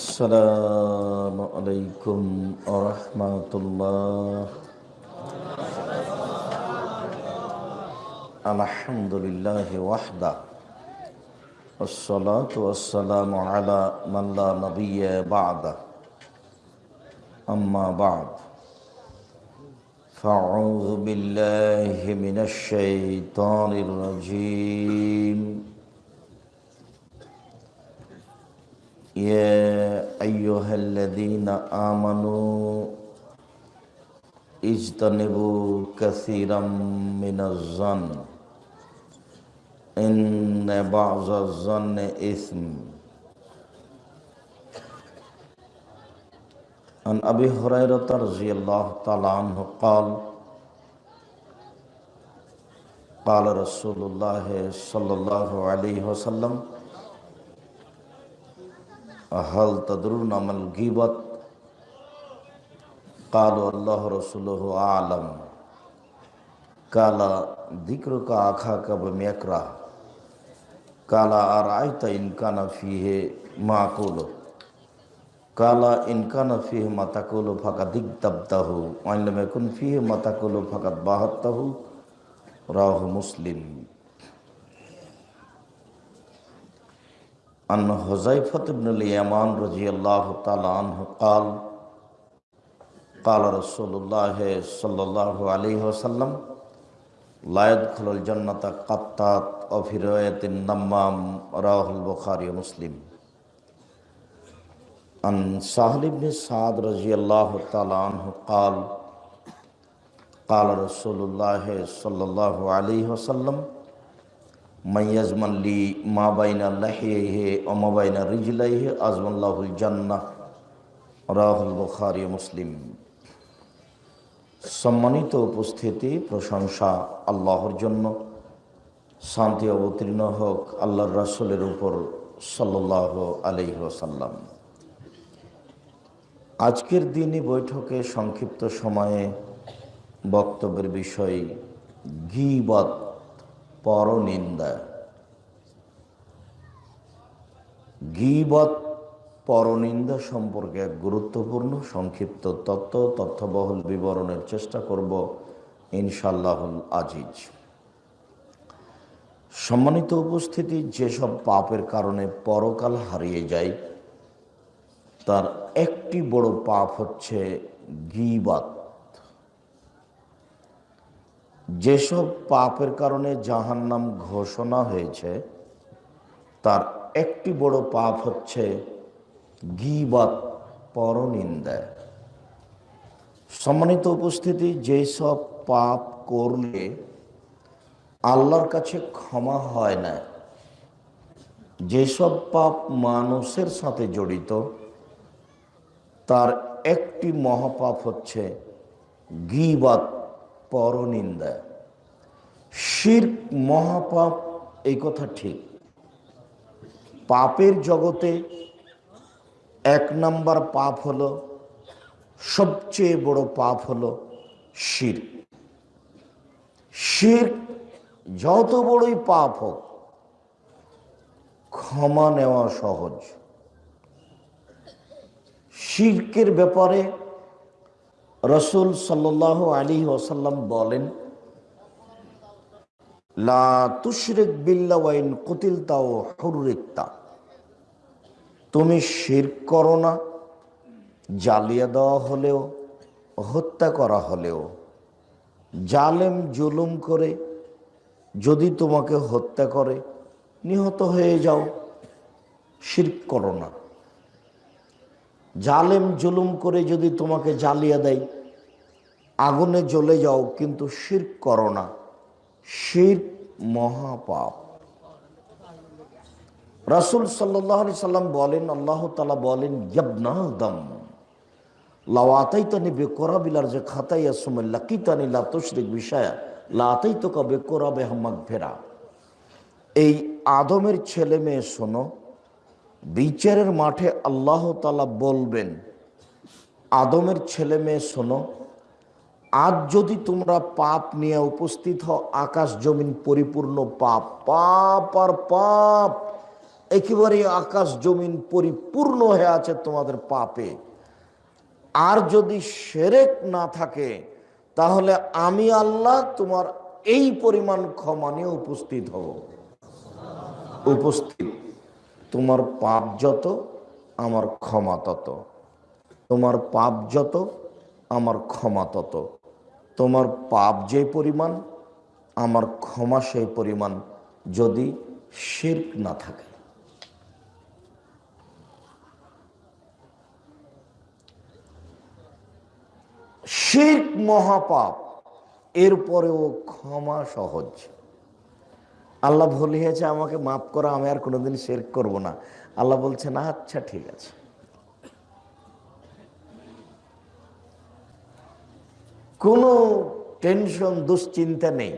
السلام عليكم ورحمة الله. الحمد لله وحده. والصلاة والسلام على من لا نبي بعده. أما بعد. فأعوذ بالله من الشيطان الرجيم. يا أيها الذين آمنوا اجتنبوا كثيرا من الظن إن بعض الظن إثم. عن أبي هريرة رضي الله تعالى عنه قال قال رسول الله صلى الله عليه وسلم حل تدرون مل گیبت قالوا اللہ رسول عالم کالا ذکر کا آخا کا میکرا؟ کالا آرائیت انکان فیہ معقول کالا انکان فیہ متقول فقط اگتبتہ وان لم یکن فیہ متقول فقط ہو راہ مسلم۔ عن حذيفة بن اليمان رضي الله تعالى عنه قال قال رسول الله صلى الله عليه وسلم، لا يدخل الجنة قطات وفي رواية النمام رواه البخاري ومسلم عن سهل بن سعد رضي الله تعالى عنه قال قال رسول الله صلى الله عليه وسلم মাইয়াজমাল্লি মা বাইনা লাহে হে অমা বাইনা রিজলাইহে আজমাল্লাহুল জান্নাহ। রাহুল বখারি মুসলিম। সম্মানিত উপস্থিতি, প্রশংসা আল্লাহর জন্য। শান্তি অবতীর্ণ হোক আল্লাহর রাসুলের উপর সাল্লাহ আলহি ওসাল্লাম আজকের দিনই বৈঠকে সংক্ষিপ্ত সময়ে বক্তব্যের বিষয় গিবাত। পরনিন্দা। গিবত পরনিন্দা সম্পর্কে এক গুরুত্বপূর্ণ, সংক্ষিপ্ত তত্ত্ব, তথ্যবহুল বিবরণের চেষ্টা করব ইনশাল্লাহুল আজিজ। সম্মানিত উপস্থিতি, যেসব পাপের কারণে পরকাল হারিয়ে যায়, তার একটি বড় পাপ হচ্ছে গিবাত। যেসব পাপের কারণে জাহান্নাম ঘোষণা হয়েছে, তার একটি বড় পাপ হচ্ছে গিবাত, পরনিন্দা। সম্মানিত উপস্থিতি, যেসব পাপ করলে আল্লাহর কাছে ক্ষমা হয় না, যেসব পাপ মানুষের সাথে জড়িত, তার একটি মহাপাপ হচ্ছে গিবাত পরনিন্দা। শির মহাপাপ, এই কথা ঠিক। পাপের জগতে এক নাম্বার পাপ হলো, সবচেয়ে বড় পাপ হলো শির শির যত বড়ই পাপ হোক, ক্ষমা নেওয়া সহজ। শির্কের ব্যাপারে রসুল সাল্লাহ আলী ওসাল্লাম বলেন, লা কুতিল তাও হুরিকতা তুমি শির করো না জ্বালিয়ে দেওয়া হলেও, হত্যা করা হলেও। জালেম জুলুম করে, যদি তোমাকে হত্যা করে, নিহত হয়ে যাও শির করো না। জালেম জুলুম করে যদি তোমাকে জ্বালিয়ে দেয় আগুনে জ্বলে যাও, কিন্তু শির করো না। শির মহাপাপ। রাসুল সাল্লাহ সাল্লাম বলেন, আল্লাহ তালা বলেন ইয়াবনাদম লাওয়াতাইতানি বেকরা বিলার যে খাতাইয়া সময় লাকিতানি লা তুশরিক বিষয়া লাতাই তো কবে কোরা বেহমাক ফেরা এই আদমের ছেলে মেয়ে শোনো, বিচারের মাঠে আল্লাহ তালা বলবেন, আদমের ছেলে মেয়ে শোনো আজ যদি তোমরা পাপ নিয়ে উপস্থিত হও, আকাশ জমিন পরিপূর্ণ পাপ পাপ আর পাপ একেবারে আকাশ জমিন পরিপূর্ণ হয়ে আছে তোমাদের পাপে। আর যদি সেরেক না থাকে, তাহলে আমি আল্লাহ তোমার এই পরিমাণ ক্ষমা নিয়ে উপস্থিত হব। উপস্থিত। তোমার পাপ যত, আমার ক্ষমা তত। তোমার পাপ যত, আমার ক্ষমা তত। তোমার পাপ যে পরিমাণ, আমার ক্ষমা সেই পরিমাণ যদি শির্ক না থাকে। শির্ক মহাপাপ, এরপরেও ক্ষমা সহজ। আল্লাহ ভুলিয়েছে আমাকে মাফ করা, আমি আর কোনোদিন শের করব না। আল্লাহ বলছে না আচ্ছা ঠিক আছে। কোনো টেনশন, দুশ্চিন্তা নেই।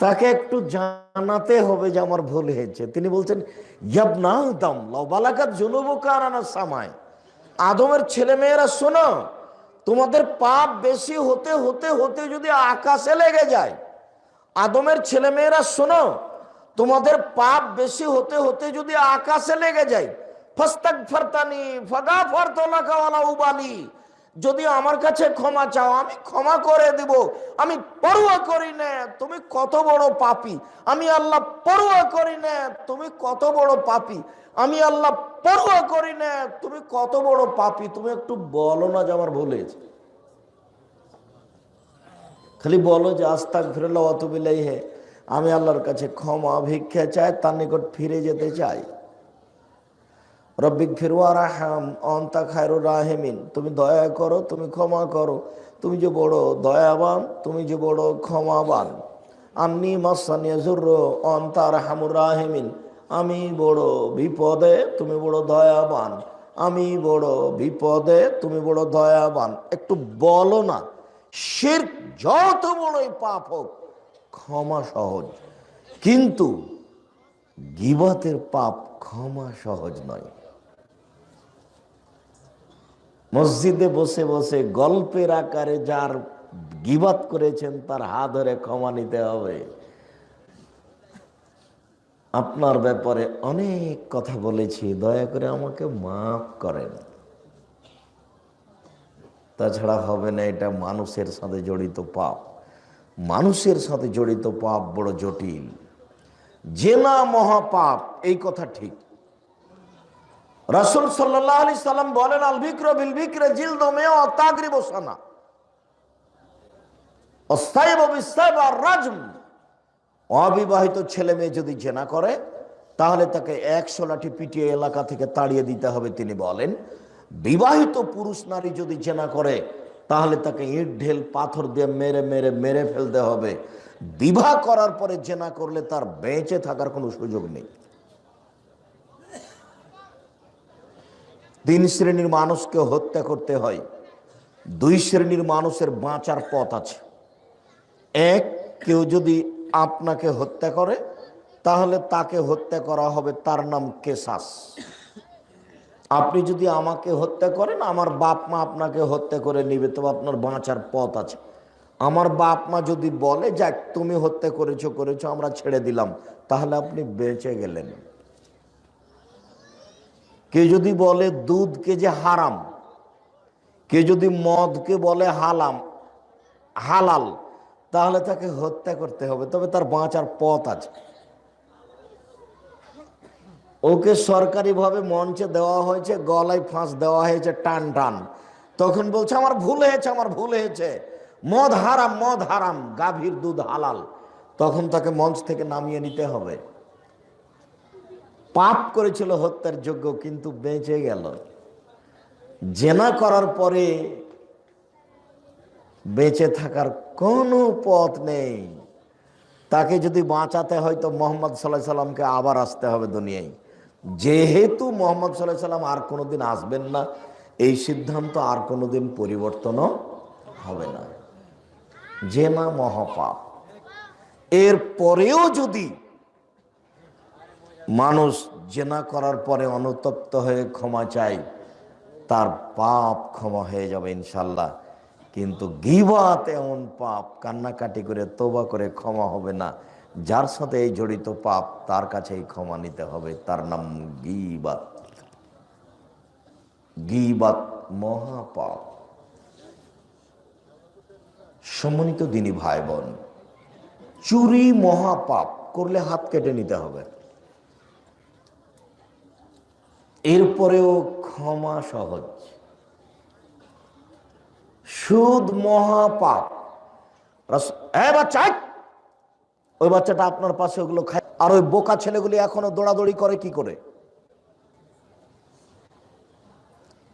তাকে একটু জানাতে হবে যে আমার ভুল হয়েছে। তিনি বলছেন ইয়াবনা দাম লবালাকাত জুনুবকার আনা সামায় আদমের ছেলে মেয়েরা শোনো, তোমাদের পাপ বেশি হতে হতে হতে যদি আকাশে লেগে যায়, আদমের ছেলে মেয়েরা শোনো, তোমাদের পাপ বেশি হতে হতে যদি আকাশে লেগে যায় ফস্তাক ফরতানি ফগা ফরতলাকাওয়ালা উবালি। যদি আমার কাছে ক্ষমা চাও, আমি ক্ষমা করে দিব। আমি পড়ুয়া করি না, তুমি কত বড় পাপি। আমি আল্লাহ পড়ুয়া করি না, তুমি কত বড় পাপি। আমি আল্লাহ পড়ুয়া করি না, তুমি কত বড় পাপি। তুমি একটু বলো না যে আমার ভুল খালি বলো যে আস্তাক ফিরল অতবিলাই হে আমি আল্লাহর কাছে ক্ষমা ভিক্ষা চাই, তার নিকট ফিরে যেতে চাই। রব্বিক ফিরুয়া রাহাম অন্তা খায়রু রাহেমিন। তুমি দয়া করো, তুমি ক্ষমা করো। তুমি যে বড় দয়াবান, তুমি যে বড় ক্ষমাবান। আন্নি মাসানিয়া জুর্র অন্তা রাহামুর রাহেমিন। আমি বড় বিপদে, তুমি বড় দয়াবান। আমি বড় বিপদে, তুমি বড় দয়াবান। একটু বলো না শির যত বড়ই পাপ হোক, ক্ষমা সহজ। কিন্তু গিবতের পাপ ক্ষমা সহজ নয়। মসজিদে বসে বসে গল্পের আকারে যার গিবাত করেছেন, তার হাত ধরে ক্ষমা নিতে হবে। আপনার ব্যাপারে অনেক কথা বলেছি, দয়া করে আমাকে মাফ করেন। তাছাড়া হবে না, এটা মানুষের সাথে জড়িত পাপ। মানুষের সাথে জড়িত পাপ বড় জটিল। জেনা মহাপাপ, এই কথা ঠিক। রসুল সাল্লাহ আলি সাল্লাম বলেন, আল বিক্র বিল বিক্রে জিল দমে অতাগরি বসানা রাজম। অবিবাহিত ছেলে মেয়ে যদি জেনা করে, তাহলে তাকে একশো লাঠি পিটিয়ে এলাকা থেকে তাড়িয়ে দিতে হবে, তিনি বলেন। বিবাহিত পুরুষ নারী যদি জেনা করে, তাহলে তাকে ইট, ঢেল, পাথর দিয়ে মেরে মেরে মেরে ফেলতে হবে। বিবাহ করার পরে জেনা করলে তার বেঁচে থাকার কোনো সুযোগ নেই। তিন শ্রেণির মানুষকে হত্যা করতে হয়। দুই শ্রেণির মানুষের বাঁচার পথ আছে। এক, কেউ যদি আপনাকে হত্যা করে, তাহলে তাকে হত্যা করা হবে তার নাম কেসাস আপনি যদি আমাকে হত্যা করেন, আমার বাপ মা আপনাকে হত্যা করে নিবে, তবে আপনার বাঁচার পথ আছে। আমার বাপ মা যদি বলে, যাক, তুমি হত্যা করেছ করেছ, আমরা ছেড়ে দিলাম, তাহলে আপনি বেঁচে গেলেন। কে যদি বলে দুধকে যে হারাম, কে যদি মদকে বলে হালাম, হালাল, তাহলে তাকে হত্যা করতে হবে। তবে তার বাঁচার পথ আছে। ওকে সরকারিভাবে মঞ্চে দেওয়া হয়েছে, গলায় ফাঁস দেওয়া হয়েছে, টান টান। তখন বলছে, আমার ভুল হয়েছে, আমার ভুল হয়েছে। মদ হারাম মদ হারাম, গাভীর দুধ হালাল। তখন তাকে মঞ্চ থেকে নামিয়ে নিতে হবে। পাপ করেছিল হত্যার যোগ্য কিন্তু বেঁচে গেল। জেনা করার পরে বেঁচে থাকার কোনো পথ নেই। তাকে যদি বাঁচাতে হয় তো মোহাম্মদ সাল্লাহ সাল্লামকে আবার আসতে হবে দুনিয়ায়। যেহেতু মোহাম্মদ সাল্লাহ সাল্লাম আর কোনোদিন আসবেন না, এই সিদ্ধান্ত আর কোনোদিন পরিবর্তনও হবে না। জেনা মহাপাপ। এর পরেও যদি মানুষ জেনা করার পরে অনুতপ্ত হয়ে ক্ষমা চাই তার পাপ ক্ষমা হয়ে যাবে ইনশাল্লাহ। কিন্তু গিবাত এমন পাপ, কান্নাকাটি করে তোবা করে ক্ষমা হবে না। যার সাথে এই জড়িত পাপ, তার কাছেই ক্ষমা নিতে হবে। তার নাম গিবাত। গিবাত মহাপাপ। সম্মানিত দিনী ভাই বোন চুরি মহাপাপ, করলে হাত কেটে নিতে হবে। এরপরেও ক্ষমা সহজ। সুদ মহাপাপ। এ বাচ্চা ওই বাচ্চাটা আপনার পাশে ওগুলো খায়। আর ওই বোকা ছেলেগুলি এখনও দৌড়াদৌড়ি করে কি করে?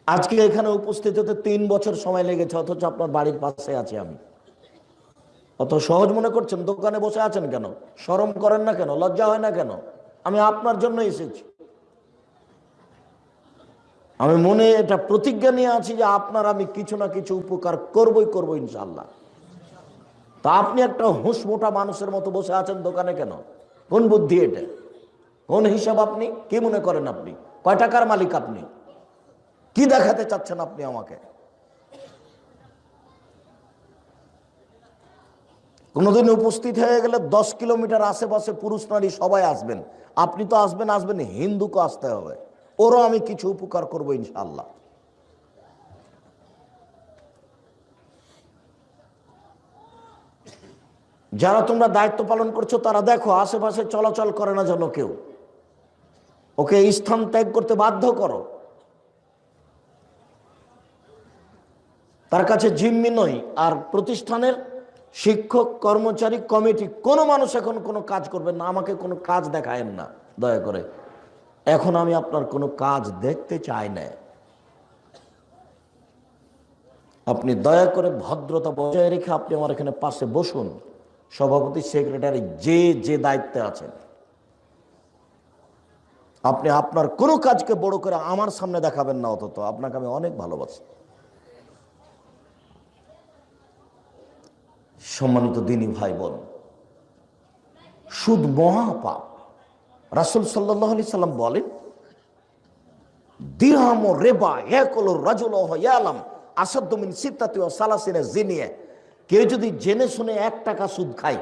আজকে এখানে উপস্থিত হতে তিন বছর সময় লেগেছে, অথচ আপনার বাড়ির পাশে আছি আমি। অত সহজ মনে করছেন? দোকানে বসে আছেন কেন? শরম করেন না কেন? লজ্জা হয় না কেন? আমি আপনার জন্য এসেছি। আমি মনে এটা প্রতিজ্ঞা নিয়ে আছি যে আপনার আমি কিছু না কিছু উপকার করবই করব ইনশাল্লাহ তা আপনি একটা হুঁশ মোটা মানুষের মতো বসে আছেন দোকানে কেন? কোন বুদ্ধি এটা? কোন হিসাব আপনি? কি মনে করেন আপনি? কয় টাকার মালিক আপনি? কি দেখাতে চাচ্ছেন আপনি আমাকে? কোনোদিন উপস্থিত হয়ে গেলে দশ কিলোমিটার আশেপাশে পুরুষ নারী সবাই আসবেন। আপনি তো আসবেন আসবেন, হিন্দুকে আসতে হবে। ওরও আমি কিছু উপকার করব ইনশাল্লাহ যারা তোমরা দায়িত্ব পালন করছ, তারা দেখো, আশেপাশে চলাচল করে না যেন কেউ। ওকে স্থান ত্যাগ করতে বাধ্য করো। তার কাছে জিম্মি নই। আর প্রতিষ্ঠানের শিক্ষক, কর্মচারী, কমিটি, কোনো মানুষ এখন কোনো কাজ করবে না। আমাকে কোনো কাজ দেখায়েন না, দয়া করে। এখন আমি আপনার কোনো কাজ দেখতে চাই না। আপনি দয়া করে ভদ্রতা বজায় রেখে আপনি আমার এখানে পাশে বসুন। সভাপতি, সেক্রেটারি, যে যে দায়িত্বে আছেন। আপনি আপনার কোনো কাজকে বড় করে আমার সামনে দেখাবেন না অন্তত আপনাকে আমি অনেক ভালোবাসি। সম্মানিত দিনী ভাই বোন, সুদ মহাপাপ। রাসুল সাল্লাহ আলি সাল্লাম বলেন দিরহাম ও রেবা একল রাজুল ইয়ালাম আসাদ্দমিন সিদ্ধাতি ও সালাসিনে জিনিয়ে কেউ যদি জেনে শুনে এক টাকা সুদ খায়,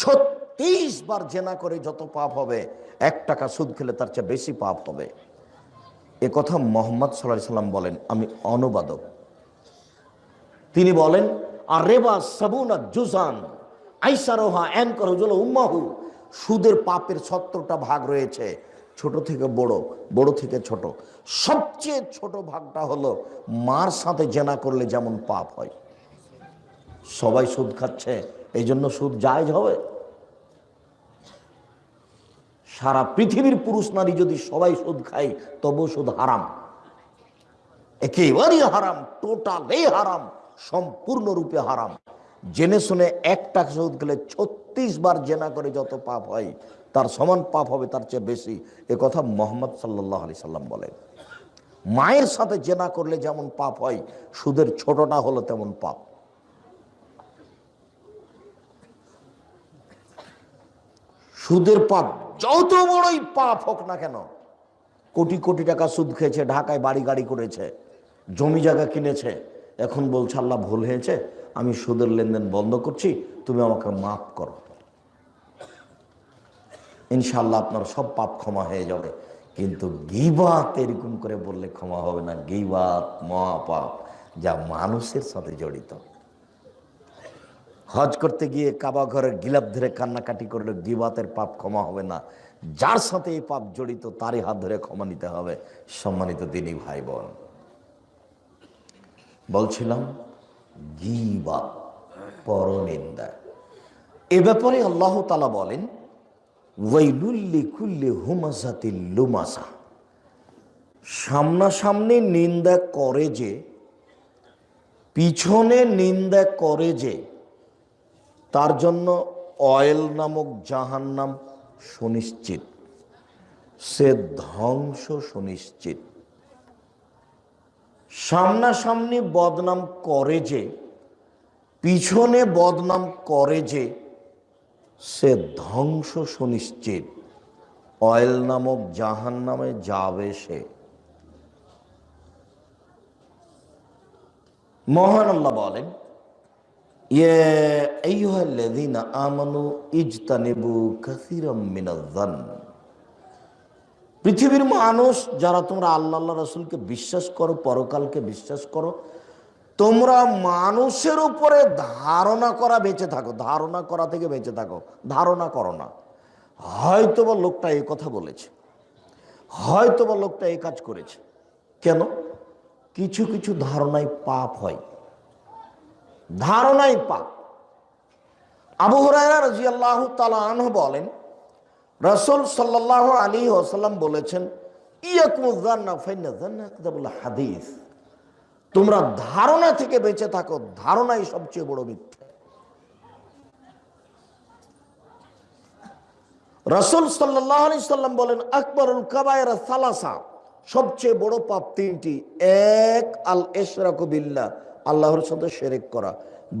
ছত্রিশ বার জেনা করে যত পাপ হবে, এক টাকা সুদ খেলে তার চেয়ে বেশি পাপ হবে। এ কথা মোহাম্মদ সাল্লাহ সাল্লাম বলেন, আমি অনুবাদক। তিনি বলেন, আর রেবা সাবুনা জুজান আইসারোহা এন করজল উম্মাহু। সুদের পাপের সত্তরটা ভাগ রয়েছে, ছোট থেকে বড় বড় থেকে ছোট। সবচেয়ে ছোট ভাগটা হলো মার সাথে জেনা করলে যেমন পাপ হয়। সবাই সুদ খাচ্ছে এই জন্য সুদ জায়জ হবে। সারা পৃথিবীর পুরুষ নারী যদি সবাই সুদ খায় তবু সুদ হারাম। একেবারেই হারাম, টোটালি হারাম, সম্পূর্ণরূপে হারাম। জেনে শুনে এক টাকা সুদ গেলে ছত্রিশ বার জেনা করে যত পাপ হয়, তার সমান পাপ হবে, তার চেয়ে বেশি। এ কথা মোহাম্মদ সাল্লাহ আলি সাল্লাম বলেন। মায়ের সাথে জেনা করলে যেমন পাপ হয়, সুদের ছোটটা হলো তেমন পাপ। সুদের পাপ যত বড়ই পাপ হোক না কেন, কোটি কোটি টাকা সুদ খেয়েছে, ঢাকায় বাড়ি গাড়ি করেছে, জমি জায়গা কিনেছে, এখন বলছে আল্লাহ ভুল হয়েছে আমি সুদের লেনদেন বন্ধ করছি, তুমি আমাকে মাফ করো। ইনশাল্লাহ আপনার সব পাপ ক্ষমা হয়ে যাবে। কিন্তু গিবাত এরকম করে বললে ক্ষমা হবে না। গিবাত, মহাপাপ, যা মানুষের সাথে জড়িত। হজ করতে গিয়ে কাবা ঘরের গিলাপ ধরে কান্নাকাটি করলে গিবাতের পাপ ক্ষমা হবে না। যার সাথে এই পাপ জড়িত, তারই হাত ধরে ক্ষমা নিতে হবে। সম্মানিত দিনী ভাই বোন বলছিলাম গিবা পরনিন্দা। এ ব্যাপারে আল্লাহ তালা বলেন ওয়াইলুল্লি কুল্লি হুমাসাতি লুমাসা। সামনাসামনি নিন্দা করে যে, পিছনে নিন্দা করে যে, তার জন্য অয়েল নামক জাহান্নাম সুনিশ্চিত, সে ধ্বংস সুনিশ্চিত। সামনাসামনি বদনাম করে যে, পিছনে বদনাম করে যে, সে ধ্বংস সুনিশ্চিত। অয়েল নামক জাহান নামে যাবে সে। মহান আল্লাহ বলেন ইয়ে আমানু ইজতানিবু কাসীরাম মিনাজ-জান পৃথিবীর মানুষ, যারা তোমরা আল্লাহ আল্লাহ রসুলকে বিশ্বাস করো, পরকালকে বিশ্বাস করো, তোমরা মানুষের উপরে ধারণা করা বেঁচে থাকো, ধারণা করা থেকে বেঁচে থাকো, ধারণা করো না। হয়তো বা লোকটা এই কথা বলেছে হয়তো বা লোকটা এই কাজ করেছে। কেন? কিছু কিছু ধারণায় পাপ হয়। ধারণাই পাপ। আবু হুরায়রা রাদিয়াল্লাহু তালা আনহু বলেন রাসূল সাল্লাল্লাহু আলী ওয়াসাল্লাম বলেছেন হাদিস। তোমরা ধারণা থেকে বেঁচে থাকো, ধারণাই সবচেয়ে বড় মিথ্যা। রাসূল সাল্লাল্লাহু আলাইহি সাল্লাম বলেন, আকবরুল সালাসা। সবচেয়ে বড় পাপ তিনটি, এক আল বিল্লাহ, আল্লাহর সাথে শিরক করা।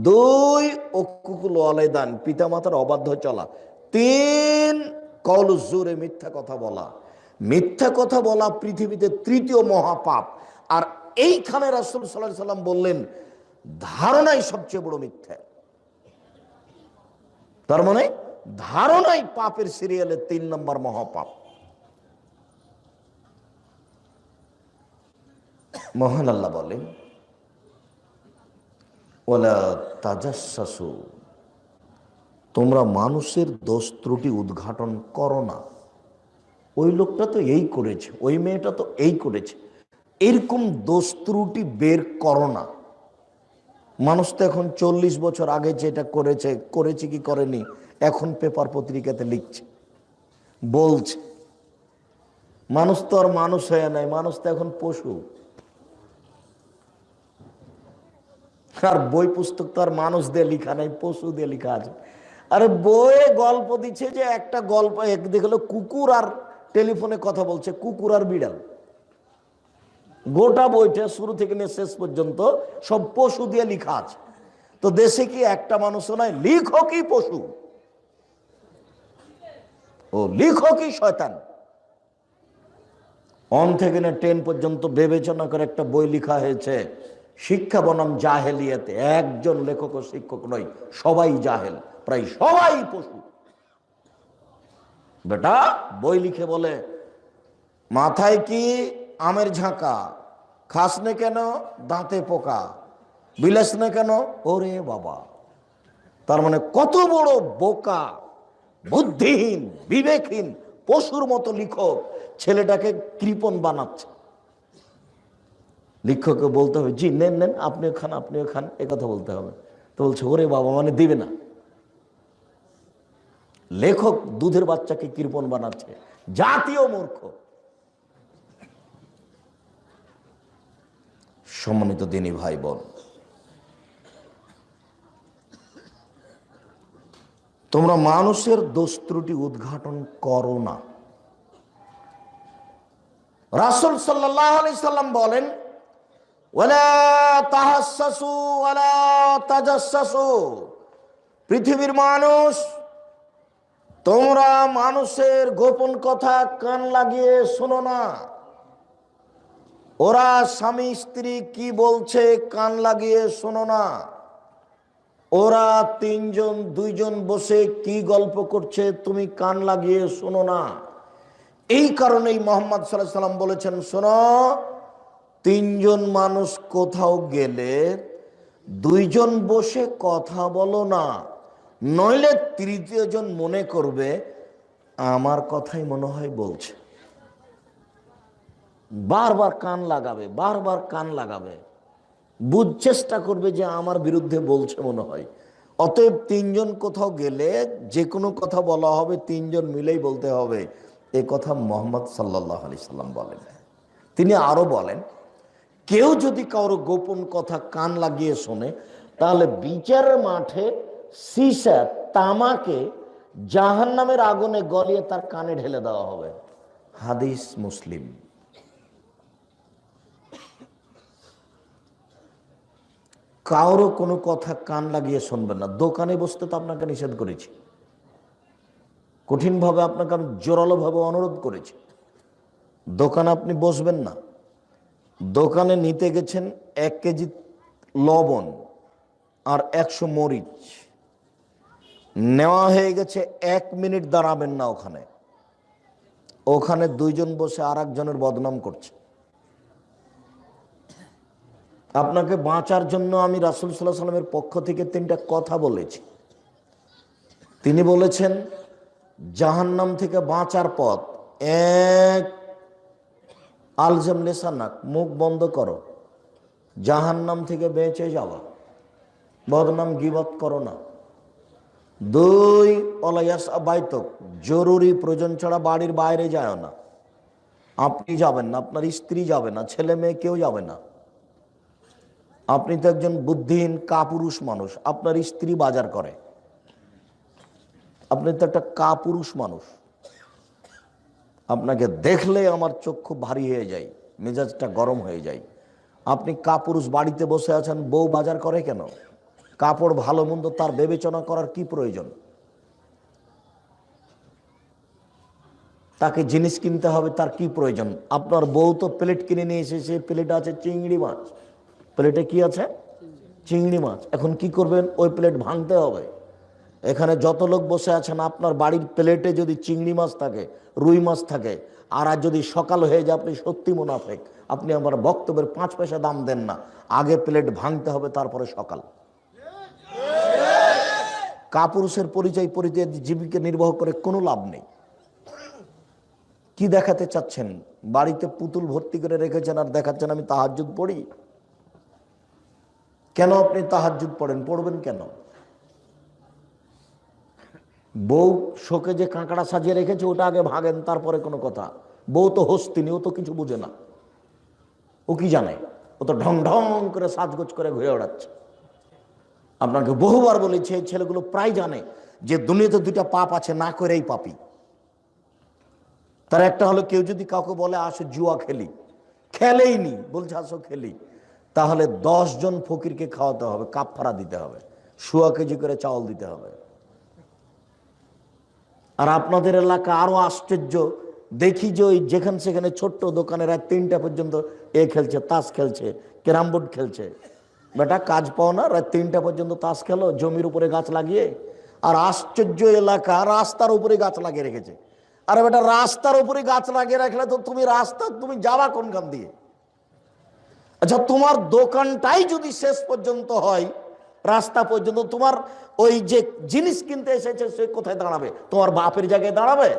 দুই অকুকুল ওয়ালাইদান পিতামাতার অবাধ্য চলা। তিন কল জোরে মিথ্যা কথা বলা। মিথ্যা কথা বলা পৃথিবীতে তৃতীয় মহাপাপ। আর এইখানে রাসূল আলাইহি সাল্লাম বললেন, ধারণাই সবচেয়ে বড় মিথ্যা। তার মানে ধারণাই পাপের সিরিয়ালে তিন নম্বর মহাপাপ। মহান আল্লাহ বলেন ওলা তাজাসু তোমরা মানুষের দোষ ত্রুটি উদ্ঘাটন করো না। ওই লোকটা তো এই করেছে, ওই মেয়েটা তো এই করেছে। এরকম দোষ ত্রুটি বের করো না। মানুষ তো এখন চল্লিশ বছর আগে যেটা করেছে করেছে কি করেনি, এখন পেপার পত্রিকাতে লিখছে, বলছে। মানুষ তো আর মানুষ হয়ে নাই, মানুষ তো এখন পশু। আর বই পুস্তক তো আর মানুষ দিয়ে লেখা নাই, পশু দিয়ে লেখা আছে। আরে বইয়ে গল্প দিচ্ছে যে একটা গল্প একদিকে হলো কুকুর আর টেলিফোনে কথা বলছে, কুকুর আর বিড়াল। গোটা বইটা শুরু থেকে নিয়ে শেষ পর্যন্ত সব পশু দিয়ে লিখা আছে। তো দেশে কি একটা মানুষও নাই? লিখকই পশু? ও লিখকই শয়তান? অন থেকে না টেন পর্যন্ত বিবেচনা করে একটা বই লেখা হয়েছে, শিক্ষা বনাম জাহেলিয়াতে। একজন লেখক ও শিক্ষক নয়, সবাই জাহেল। প্রায় সবাই পশু। বেটা বই লিখে বলে, মাথায় কি আমের ঝাঁকা? খাস নে কেন দাঁতে পোকা? বিলাস না কেন? ওরে বাবা। তার মানে কত বড় বোকা, বুদ্ধিহীন, বিবেকহীন, পশুর মতো লিখক ছেলেটাকে কৃপন বানাচ্ছে। লিখককে বলতে হবে, জি, নেন নেন, আপনিও খান আপনিও খান কথা বলতে হবে। তো বলছে, ওরে বাবা মানে দিবে না। লেখক দুধের বাচ্চাকে কৃপন বানাচ্ছে। জাতীয় মূর্খ। সম্মানিত দিনী ভাই বোন তোমরা মানুষের দোষ ত্রুটি উদ্ঘাটন করো না। রাসুল সাল্লাহ সাল্লাম বলেন পৃথিবীর মানুষ তোমরা মানুষের গোপন কথা কান লাগিয়ে শোনো না। ওরা স্বামী, স্ত্রী কি বলছে কান লাগিয়ে শোনো না। ওরা তিনজন, দুইজন বসে কি গল্প করছে তুমি কান লাগিয়ে শোনো না। এই কারণেই মোহাম্মদ সাল্লাহ সাল্লাম বলেছেন, শোনো, তিনজন মানুষ কোথাও গেলে দুইজন বসে কথা বলো না। নইলে তৃতীয় জন মনে করবে, আমার কথাই মনে হয় বলছে। বারবার কান লাগাবে, বারবার কান লাগাবে। বুঝ চেষ্টা করবে যে আমার বিরুদ্ধে বলছে মনে হয়। অতএব তিনজন কোথাও গেলে যে কোনো কথা বলা হবে, তিনজন মিলেই বলতে হবে। এ কথা মোহাম্মদ সাল্লাহ আলি সাল্লাম বলেন। তিনি আরও বলেন, কেউ যদি কারও গোপন কথা কান লাগিয়ে শোনে, তাহলে বিচারের মাঠে সিসা তামাকে জাহান নামের আগুনে গলিয়ে তার কানে ঢেলে দেওয়া হবে। হাদিস মুসলিম। কারও কোনো কথা কান লাগিয়ে শুনবেন না। দোকানে বসতে তো আপনাকে নিষেধ করেছি। কঠিনভাবে আপনাকে আমি জোরালোভাবে অনুরোধ করেছি। দোকানে আপনি বসবেন না। দোকানে নিতে গেছেন এক কেজি লবণ আর একশো মরিচ। নেওয়া হয়ে গেছে, এক মিনিট দাঁড়াবেন না ওখানে। ওখানে দুইজন বসে আর একজনের বদনাম করছে। আপনাকে বাঁচার জন্য আমি রাসুল সাল্লাহ সাল্লামের পক্ষ থেকে তিনটা কথা বলেছি। তিনি বলেছেন, জাহান্নাম থেকে বাঁচার পথ এক, আলজম নেশানাক মুখ বন্ধ করো। জাহান্নাম থেকে বেঁচে যাওয়া। বদনাম গিবত করো না। দুই অলাইয়াস বাইতক জরুরি প্রয়োজন ছাড়া বাড়ির বাইরে যায় না। আপনি যাবেন না, আপনার স্ত্রী যাবে না, ছেলে মেয়ে কেউ যাবে না। আপনি তো একজন বুদ্ধিহীন কাপুরুষ মানুষ, আপনার স্ত্রী বাজার করে। আপনি তো একটা কাপুরুষ মানুষ। আপনাকে দেখলে আমার খুব ভারী হয়ে যায়, মেজাজটা গরম হয়ে যায়। আপনি কাপুরুষ বাড়িতে বসে আছেন, বউ বাজার করে কেন? কাপড় ভালো মন্দ তার বিবেচনা করার কি প্রয়োজন? তাকে জিনিস কিনতে হবে, তার কি প্রয়োজন? আপনার বউ তো প্লেট কিনে নিয়ে এসেছে প্লেটে আছে চিংড়ি মাছ। প্লেটে কি আছে? চিংড়ি মাছ। এখন কি করবেন? ওই প্লেট ভাঙতে হবে। এখানে যত লোক বসে আছেন, আপনার বাড়ির প্লেটে যদি চিংড়ি মাছ থাকে, রুই মাছ থাকে, আর আর যদি সকাল হয়ে যায়, আপনি সত্যি মুনাফেক। আপনি আমার বক্তব্যের পাঁচ পয়সা দাম দেন না। আগে প্লেট ভাঙতে হবে, তারপরে সকাল। কাপুরুষের পরিচয় পরিচয় জীবিকা নির্বাহ করে কোনো লাভ নেই। কি দেখাতে চাচ্ছেন? বাড়িতে পুতুল ভর্তি করে রেখেছেন আর দেখাচ্ছেন আমি তাহাজুদ পড়ি? কেন আপনি তাহাজুদ পড়েন? পড়বেন কেন? বউ শোকে যে কাঁকড়া সাজিয়ে রেখেছে, ওটা আগে ভাগেন, তারপরে কোনো কথা। বউ তো হস্তিনি ও তো কিছু বুঝে না। ও কি জানে? ও তো ঢং ঢং করে সাজগোজ করে ঘুরে বেড়াচ্ছে। আপনাকে বহুবার বলেছি এই ছেলেগুলো প্রায় জানে যে দুনিয়াতে দুইটা পাপ আছে, না করেই পাপি। তার একটা হলো, কেউ যদি কাউকে বলে, আসো জুয়া খেলি। খেলেই নি, বলছে, আসো খেলি। তাহলে জন ফকিরকে খাওয়াতে হবে কাপ ফাড়া দিতে হবে, শুয়া কেজি করে চাউল দিতে হবে। আর আপনাদের এলাকা আরও আশ্চর্য, দেখি যে ওই যেখানে সেখানে ছোট্ট দোকানে রাত তিনটা পর্যন্ত এ খেলছে, তাস খেলছে, ক্যারাম বোর্ড খেলছে। বেটা, কাজ পাও না, রাত তিনটা পর্যন্ত তাস খেলো, জমির উপরে গাছ লাগিয়ে, আর আশ্চর্য এলাকা, রাস্তার উপরে গাছ লাগিয়ে রেখেছে। আরে বেটা, রাস্তার উপরে গাছ লাগিয়ে রাখলে তো তুমি রাস্তা, তুমি যাবা কোনখান দিয়ে? আচ্ছা তোমার দোকানটাই যদি শেষ পর্যন্ত হয়, রাস্তা পর্যন্ত তোমার ওই যে জিনিস কিনতে এসেছে, সে কোথায় দাঁড়াবে? তোমার বাপের জায়গায় দাঁড়াবে?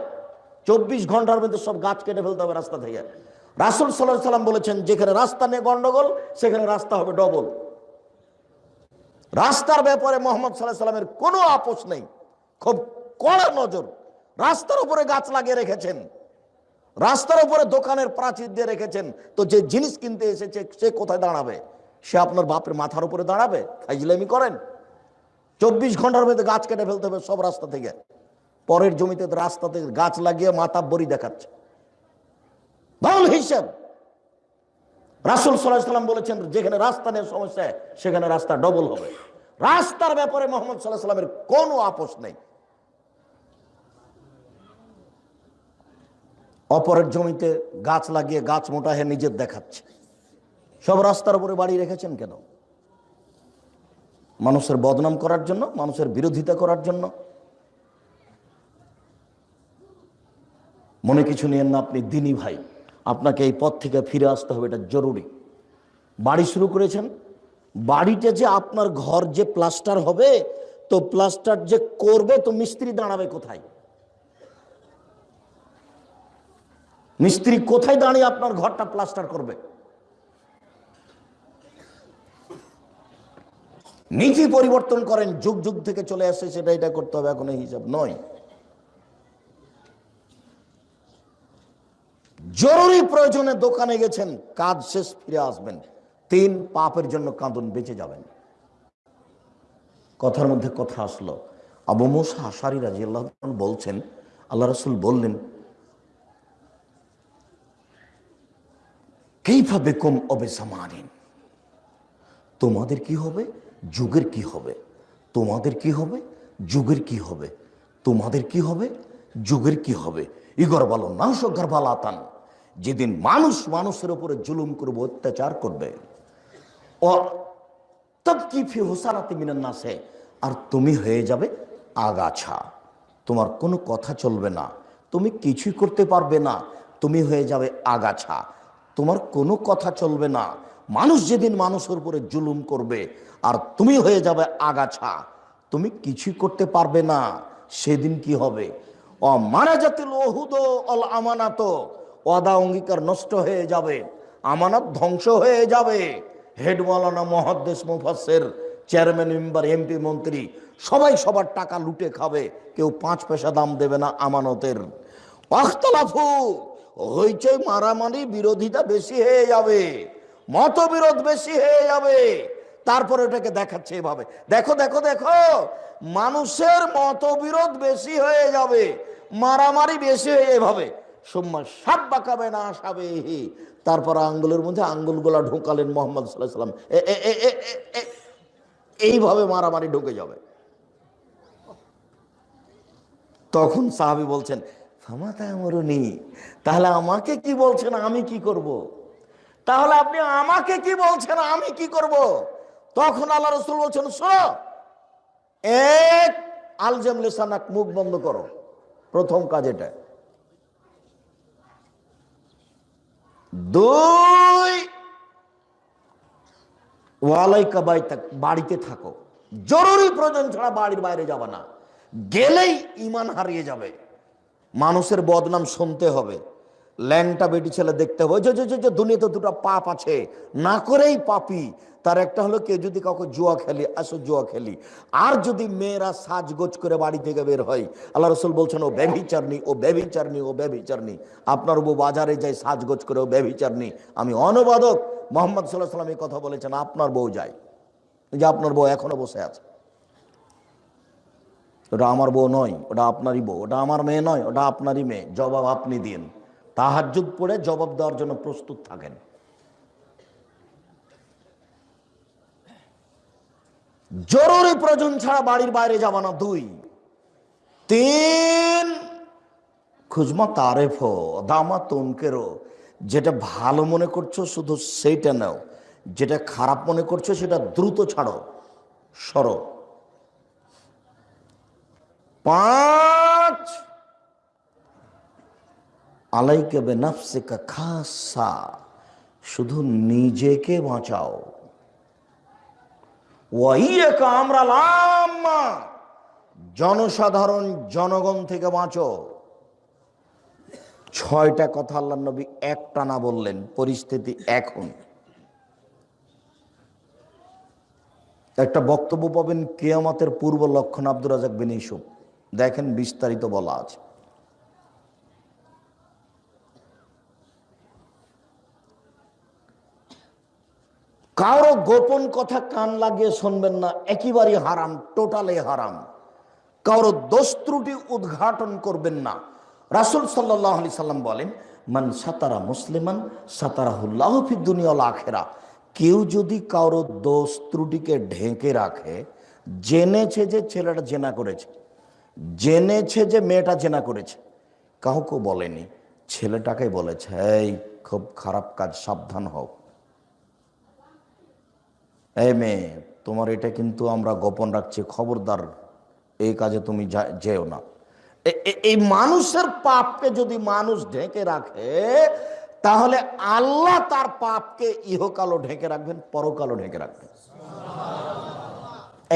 চব্বিশ ঘণ্টার মধ্যে সব গাছ কেটে ফেলতে হবে রাস্তা থেকে। রাসুল সাল্লাহ সাল্লাম বলেছেন, যেখানে রাস্তা নিয়ে গন্ডগোল, সেখানে রাস্তা হবে ডবল। রাস্তার ব্যাপারে মোহাম্মদ সাল্লাহ সাল্লামের কোনো আপোষ নেই। খুব কড়া নজর রাস্তার উপরে গাছ লাগিয়ে রেখেছেন। রাস্তার উপরে দোকানের প্রাচীর দিয়ে রেখেছেন। তো যে জিনিস কিনতে এসেছে, সে কোথায় দাঁড়াবে? সে আপনার বাপের মাথার উপরে দাঁড়াবে? ফাইজলামি করেন। চব্বিশ ঘণ্টার মধ্যে গাছ কেটে ফেলতে হবে সব রাস্তা থেকে। পরের জমিতে রাস্তাতে গাছ লাগিয়ে মাথা বড়ি দেখাচ্ছে। ভালো হিসাব। রাসুল সাল্লাম বলেছেন, যেখানে রাস্তা নিয়ে সমস্যা, সেখানে রাস্তা ডবল হবে। রাস্তার ব্যাপারে মোহাম্মদ সাল্লাহ সাল্লামের কোনো আপোষ নেই। অপরের জমিতে গাছ লাগিয়ে গাছ মোটা হয়ে নিজের দেখাচ্ছে। সব রাস্তার উপরে বাড়ি রেখেছেন কেন? মানুষের বদনাম করার জন্য, মানুষের বিরোধিতা করার জন্য। মনে কিছু নিয়েন না আপনি, দিনী ভাই। আপনাকে এই পথ থেকে ফিরে আসতে হবে, এটা জরুরি। বাড়ি শুরু করেছেন। বাড়িতে যে আপনার ঘর যে প্লাস্টার হবে, তো প্লাস্টার যে করবে, তো মিস্ত্রি দাঁড়াবে কোথায়? মিস্ত্রি কোথায় দাঁড়িয়ে আপনার ঘরটা প্লাস্টার করবে? নীতি পরিবর্তন করেন, যুগ যুগ থেকে চলে আসে, সেটা এটা করতে হবে, এখন হিসাব নয়। জরুরি প্রয়োজনে দোকানে গেছেন, কাজ শেষ, ফিরে আসবেন। তিন, পাপের জন্য কাঁদন, বেঁচে যাবেন। কথার মধ্যে কথা আসলো। আবু মোসা আশারি রাজি আল্লাহ বলছেন, আল্লাহ রসুল বললেন কেইভাবে কম অবে সামারিন? তোমাদের কি হবে? যুগের কি হবে? তোমাদের কি হবে? যুগের কি হবে? তোমাদের কি হবে? যুগের কি হবে? ইগর বলো নাংস গর্ভালাতান যেদিন মানুষ মানুষের উপরে জুলুম করবে, অত্যাচার করবে। আর তুমি হয়ে যাবে আগাছা। তোমার কোনো কথা চলবে না, তুমি কিছুই করতে পারবে না, তুমি হয়ে যাবে আগাছা। তোমার কোনো কথা চলবে না, মানুষ যেদিন মানুষের উপরে জুলুম করবে, আর তুমি হয়ে যাবে আগাছা। তুমি কিছুই করতে পারবে না, সেদিন কি হবে? অ মারা জাতিল ওহুদ অল আমানাত ওয়াদা অঙ্গীকার নষ্ট হয়ে যাবে, আমানত ধ্বংস হয়ে যাবে। হেড মৌলানা মহাদ্দেশ মুফাসের চেয়ারম্যান, মেম্বার, এমপি, মন্ত্রী, সবাই সবার টাকা লুটে খাবে, কেউ পাঁচ পয়সা দাম দেবে না আমানতের। অখতলাফু হইচই মারামারি বিরোধিতা বেশি হয়ে যাবে, মতবিরোধ বেশি হয়ে যাবে। তারপরে এটাকে দেখাচ্ছে এভাবে। দেখো দেখো দেখো, মানুষের মতবিরোধ বেশি হয়ে যাবে, মারামারি বেশি হয়ে এভাবে সোম্মা সাপ বাঁকাবে না আসাবে তারপর আঙ্গুলের মধ্যে আঙ্গুলগুলা ঢোকালেন মোহাম্মদ সাল্লাহ সাল্লাম এইভাবে মারামারি ঢুকে যাবে তখন সাহাবি বলছেন মরুনি তাহলে আমাকে কি বলছেন, আমি কি করব। তাহলে আপনি আমাকে কি বলছেন, আমি কি করব। তখন আল্লাহ রসুল বলছেন, শোনো, এক আলজেম লেসানাক মুখ বন্ধ করো, প্রথম কাজ এটা দুই। ওয়ালাইকা বাড়িতে থাকো। জরুরি প্রয়োজন ছাড়া বাড়ির বাইরে যাবে না। গেলেই ইমান হারিয়ে যাবে। মানুষের বদনাম শুনতে হবে। ল্যাংটা বেটি ছেলে দেখতে হবে। যে যে, দুনিয়াতে দুটো পাপ আছে না করেই পাপি। তার একটা হলো কেউ যদি কাউকে জুয়া খেলি আসো জুয়া খেলি। আর যদি মেয়েরা সাজগোজ করে বাড়ি থেকে বের হয় আল্লাহ রসুল বলছেন ও ব্যভিচারনি ও ব্যভিচারনি ও ব্যভিচারনি আপনার বউ বাজারে যায় সাজগোজ করে ও ব্যভিচারনি আমি অনুবাদক মোহাম্মদ সাল্লাহ সাল্লাম এই কথা বলেছেন আপনার বউ যায়। যে আপনার বউ এখনও বসে আছে। ওটা আমার বউ নয় ওটা আপনারই বউ। ওটা আমার মেয়ে নয় ওটা আপনারই মেয়ে। জবাব আপনি দিন। তাহাজুদ পড়ে জবাব দেওয়ার জন্য প্রস্তুত থাকেন। জরুরি প্রয়োজন ছাড়া বাড়ির বাইরে যাবা না। দুই, তিন, খুজমা তারেফ দামা তনকেরও যেটা ভালো মনে করছ শুধু সেইটা নাও। যেটা খারাপ মনে করছ সেটা দ্রুত ছাড়ো, সরো। পাঁচ আলাইকে বেনাফসিকা খাসা শুধু নিজেকে বাঁচাও। আমরা লাম্মা জনসাধারণ জনগণ থেকে বাঁচো। ছয়টা কথা আল্লাহ নবী একটানা বললেন, পরিস্থিতি এখন। একটা বক্তব্য পাবেন কেয়ামাতের পূর্ব লক্ষণ আব্দুর রাজাক বিন দেখেন বিস্তারিত বলা আছে। কারও গোপন কথা কান লাগিয়ে শুনবেন না একেবারেই হারাম, টোটালে হারাম। কারও দোষ ত্রুটি উদ্ঘাটন করবেন না। রাসুল সাল্লাহ আলি সাল্লাম বলেন, মান সাতারা মুসলিমান সাতারাহুল্লাহ ফি দুনিয়া আখেরা। কেউ যদি কারও দোষ ত্রুটিকে ঢেকে রাখে, জেনেছে যে ছেলেটা জেনা করেছে, জেনেছে যে মেয়েটা জেনা করেছে, কাউকে বলেনি। ছেলেটাকে বলেছে, এই, খুব খারাপ কাজ, সাবধান হও। এই মেয়ে, তোমার এটা কিন্তু আমরা গোপন রাখছি, খবরদার। এই কাজে তুমি যেও না। এই মানুষের পাপকে যদি মানুষ ঢেকে রাখে, তাহলে আল্লাহ তার পাপকে ইহকালও ঢেকে রাখবেন, পরকালও ঢেকে রাখবেন।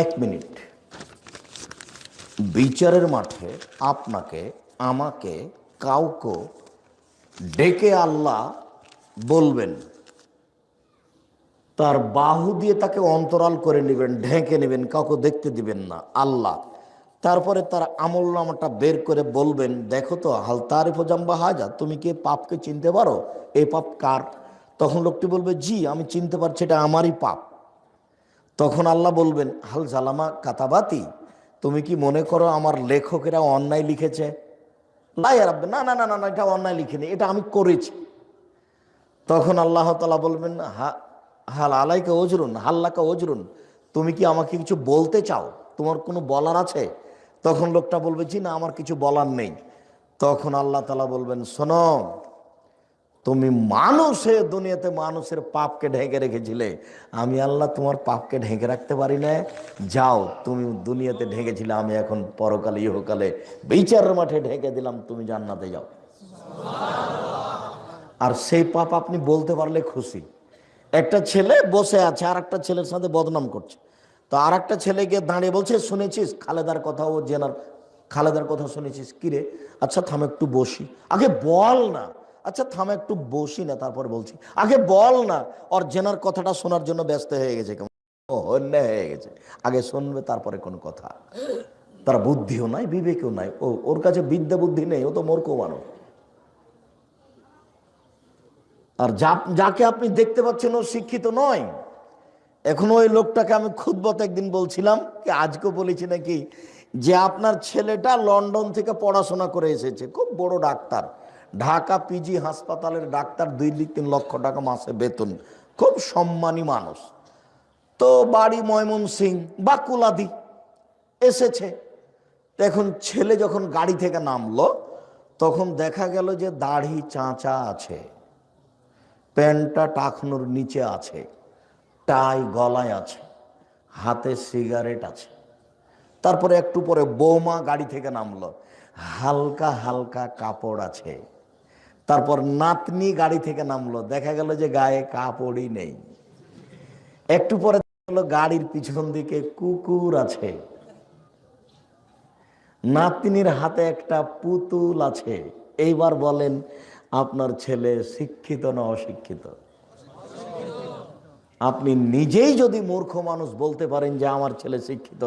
এক মিনিট। বিচারের মাঠে আপনাকে, আমাকে কাউকে ডেকে আল্লাহ বলবেন তার বাহু দিয়ে তাকে অন্তরাল করে নেবেন ঢেকে নেবেন কাউকে দেখতে দিবেন না। আল্লাহ। তারপরে তার আমল নামাটা বের করে বলবেন দেখো তো হাল তারিফ জাম্বা হাজা তুমি কি পাপকে চিনতে পারো? এই পাপ কার? তখন লোকটি বলবে জি আমি চিনতে পারছি এটা আমারই পাপ। তখন আল্লাহ বলবেন হাল জালামা কাতাবাতি তুমি কি মনে করো আমার লেখকেরা অন্যায় লিখেছে? লাই রাব্বে না না না না না, এটা অন্যায় লিখেনি এটা আমি করেছি। তখন আল্লাহ তালা বলবেন হা হাল আলাইকা ওজরুন, হাল্লাকা ওজরুন। তুমি কি আমাকে কিছু বলতে চাও? তোমার কোনো বলার আছে? তখন লোকটা বলবে, জি না, আমার কিছু বলার নেই। তখন আল্লাহ তালা বলবেন, শোনো, তুমি মানুষে দুনিয়াতে মানুষের পাপকে ঢেকে রেখেছিলে। আমি আল্লাহ তোমার পাপকে ঢেকে রাখতে পারি না যাও, তুমি দুনিয়াতে ঢেকেছিলে, আমি এখন পরকালে, ইহকালে বিচার মাঠে ঢেকে দিলাম, তুমি জান্নাতে যাও। আর সেই পাপ আপনি বলতে পারলে খুশি। একটা ছেলে বসে আছে আর একটা ছেলের সাথে বদনাম করছে। তো আর একটা ছেলেকে দাঁড়িয়ে বলছে, শুনেছিস? খালেদার কথা ও জেনার, খালেদার কথা শুনেছিস? কিরে আচ্ছা থাম একটু বসি। আগে বল না। আচ্ছা থাম একটু বসি না, তারপর বলছি। আগে বল না। ওর জেনার কথাটা শোনার জন্য ব্যস্ত হয়ে গেছে কেমন? ও হয়ে গেছে। আগে শুনবে, তারপরে কোনো কথা। তার বুদ্ধিও নাই, বিবেকও নাই। ও, ওর কাছে বিদ্যা বুদ্ধি নেই, ও তো মূর্খ মানুষ। আর যা, যাকে আপনি দেখতে পাচ্ছেন ও শিক্ষিত নয়, এখন ওই লোকটাকে আমি খুদ্বত একদিন বলছিলাম, কি আজকে বলেছি নাকি, যে আপনার ছেলেটা লন্ডন থেকে পড়াশোনা করে এসেছে, খুব বড় ডাক্তার, ঢাকা পিজি হাসপাতালের ডাক্তার, দুই তিন লক্ষ টাকা মাসে বেতন, খুব সম্মানী মানুষ। তো বাড়ি ময়মন সিং বা কুলাদি এসেছে এখন ছেলে যখন গাড়ি থেকে নামলো, তখন দেখা গেল যে দাড়ি চাঁচা আছে। প্যান্টটা টাকনোর নিচে আছে, টাই গলায় আছে, হাতে সিগারেট আছে। তারপরে একটু পরে বৌমা গাড়ি থেকে নামলো, হালকা হালকা কাপড় আছে। তারপর নাতনি গাড়ি থেকে নামলো, দেখা গেল যে গায়ে কাপড়ই নেই। একটু পরে গাড়ির পিছন দিকে কুকুর আছে। নাতনির হাতে একটা পুতুল আছে। এইবার বলেন আপনার ছেলে শিক্ষিত না অশিক্ষিত? আপনি নিজেই যদি মূর্খ মানুষ বলতে পারেন যে আমার ছেলে শিক্ষিত,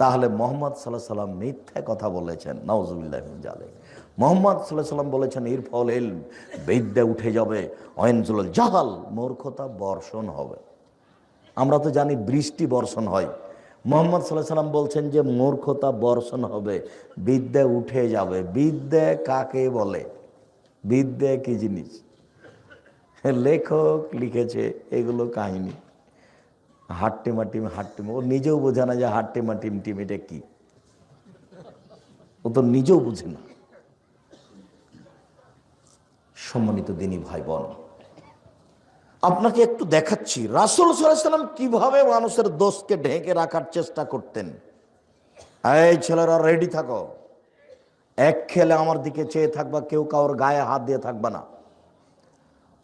তাহলে মোহাম্মদ সাল্লাহ সাল্লাম মিথ্যা কথা বলেছেন। নওজুবিল্লাহ জালে মোহাম্মদ সাল্লাহ সাল্লাম বলেছেন এর ফল এল বিদ্যা উঠে যাবে অয়েনজুল জাহাল, মূর্খতা বর্ষণ হবে। আমরা তো জানি বৃষ্টি বর্ষণ হয়। মোহাম্মদ সাল্লাহ সাল্লাম বলছেন যে, মূর্খতা বর্ষণ হবে, বিদ্যা উঠে যাবে। বিদ্যা কাকে বলে? বিদ্যা কি জিনিস? লেখক লিখেছে এগুলো কাহিনী। হাট্টিমা টিম হাট্টিমা। ও নিজেও বোঝে না যে হাট্টিমা টিম টিম এটা কি। ও তো নিজেও বুঝে না। সম্মানিত দিনী ভাই বোন আপনাকে একটু দেখাচ্ছি। রাসুল সাল্লাম কীভাবে মানুষের দোষকে ঢেকে রাখার চেষ্টা করতেন? এই ছেলেরা রেডি থাকো। এক খেলে আমার দিকে চেয়ে থাকবা, কেউ কারোর গায়ে হাত দিয়ে থাকবা না।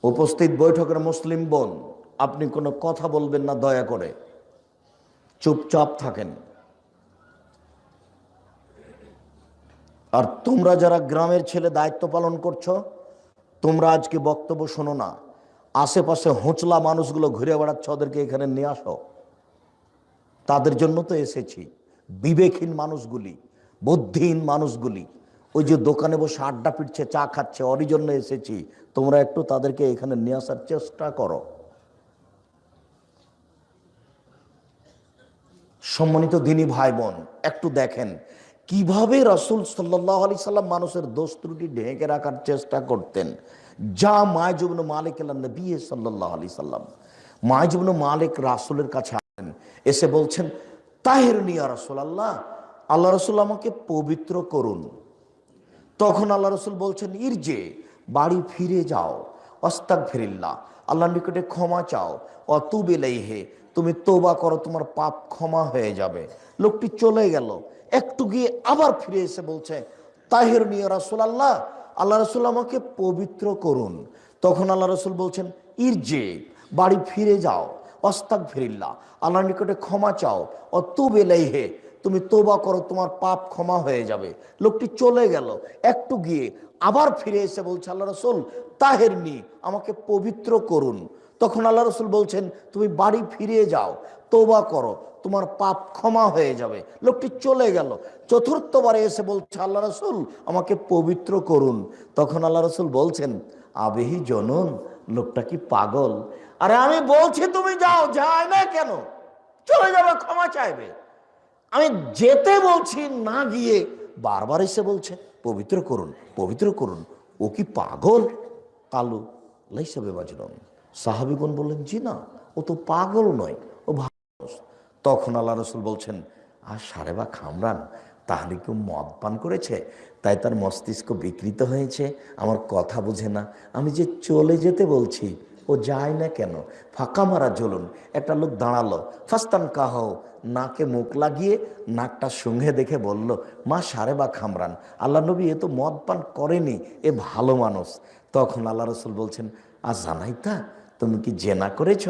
উপস্থিত বৈঠকের মুসলিম বোন, আপনি কোনো কথা বলবেন না দয়া করে। চুপচাপ থাকেন। আর তোমরা যারা গ্রামের ছেলে দায়িত্ব পালন করছ, তোমরা আজকে বক্তব্য শোনো না? আশেপাশে হোঁচলা মানুষগুলো ঘুরে বেড়াচ্ছে, ওদেরকে এখানে নিয়ে আসো। তাদের জন্য তো এসেছি। বিবেকহীন মানুষগুলি, বুদ্ধিহীন মানুষগুলি। ওই যে দোকানে বসে আড্ডা পিটছে, চা খাচ্ছে ওরই জন্য এসেছি। তোমরা একটু তাদেরকে এখানে নিয়ে আসার চেষ্টা করো। সম্মানিত দিনী ভাই বোন একটু দেখেন, কীভাবে রসুল সাল্লাহ আলি সাল্লাম মানুষের দোষ ত্রুটি ঢেকে রাখার চেষ্টা করতেন? যা মায়জুবন মালিক নবী সাল্লাহ আলি সাল্লাম। মায়জুবন মালিক রাসুলের কাছে আসেন, এসে বলছেন তাহের নিয়া রসুল আল্লাহ আল্লাহ রসুল আমাকে পবিত্র করুন। তখন আল্লাহ রসুল বলছেন, ইরজে, বাড়ি ফিরে যাও। অস্তাক ফিরিল্লা আল্লাহ নিকটে ক্ষমা চাও। অতুবেলাই হে তুমি তোবা করো, তোমার পাপ ক্ষমা হয়ে যাবে। লোকটি চলে গেল। একটু গিয়ে আবার ফিরে এসে বলছে, তাহের নিয়ে রাসুল আল্লাহ আল্লাহ রসুল আমাকে পবিত্র করুন। তখন আল্লাহ রসুল বলছেন, ইরজে, বাড়ি ফিরে যাও। অস্তাক ফিরিল্লা আল্লাহ নিকটে ক্ষমা চাও। অতুবেলাই হে তুমি তোবা করো, তোমার পাপ ক্ষমা হয়ে যাবে। লোকটি চলে গেল, একটু গিয়ে আবার ফিরে এসে বলছে, আল্লাহ রসুল, তাহের নি, আমাকে পবিত্র করুন। তখন আল্লাহ রসুল বলছেন, তুমি বাড়ি ফিরে যাও তোবা করো, তোমার পাপ ক্ষমা হয়ে যাবে। লোকটি চলে গেল, চতুর্থবারে এসে বলছে, আল্লাহ রসুল, আমাকে পবিত্র করুন। তখন আল্লাহ রসুল বলছেন, আবেহি জনন, লোকটা কি পাগল? আরে আমি বলছি, তুমি যাও, যায় না কেন? চলে যাবে, ক্ষমা চাইবে। আমি যেতে বলছি, না গিয়ে বারবার এসে বলছে, পবিত্র করুন পবিত্র করুন। ও কি পাগল? কালু লাইসাবে বাজরন সাহাবিগণ বললেন, জি না, ও তো পাগল নয়, ও ভালো তখন আল্লাহ রসুল বলছেন, আর সারে বা খামরান, তাহলে কেউ মদ পান করেছে? তাই তার মস্তিষ্ক বিকৃত হয়েছে, আমার কথা বুঝে না। আমি যে চলে যেতে বলছি ও যায় না কেন? ফাঁকা মারা জ্বলুন। একটা লোক দাঁড়াল। ফাস্তান কাহ নাকে মুখ লাগিয়ে নাকটা সঙ্গে দেখে বলল, মা, সারে বা খামরান। আল্লাহ নবী এ তো মদ পান করেনি, এ ভালো মানুষ। তখন আল্লাহ রসুল বলছেন, আর জানাই তা তুমি কি জেনা করেছ?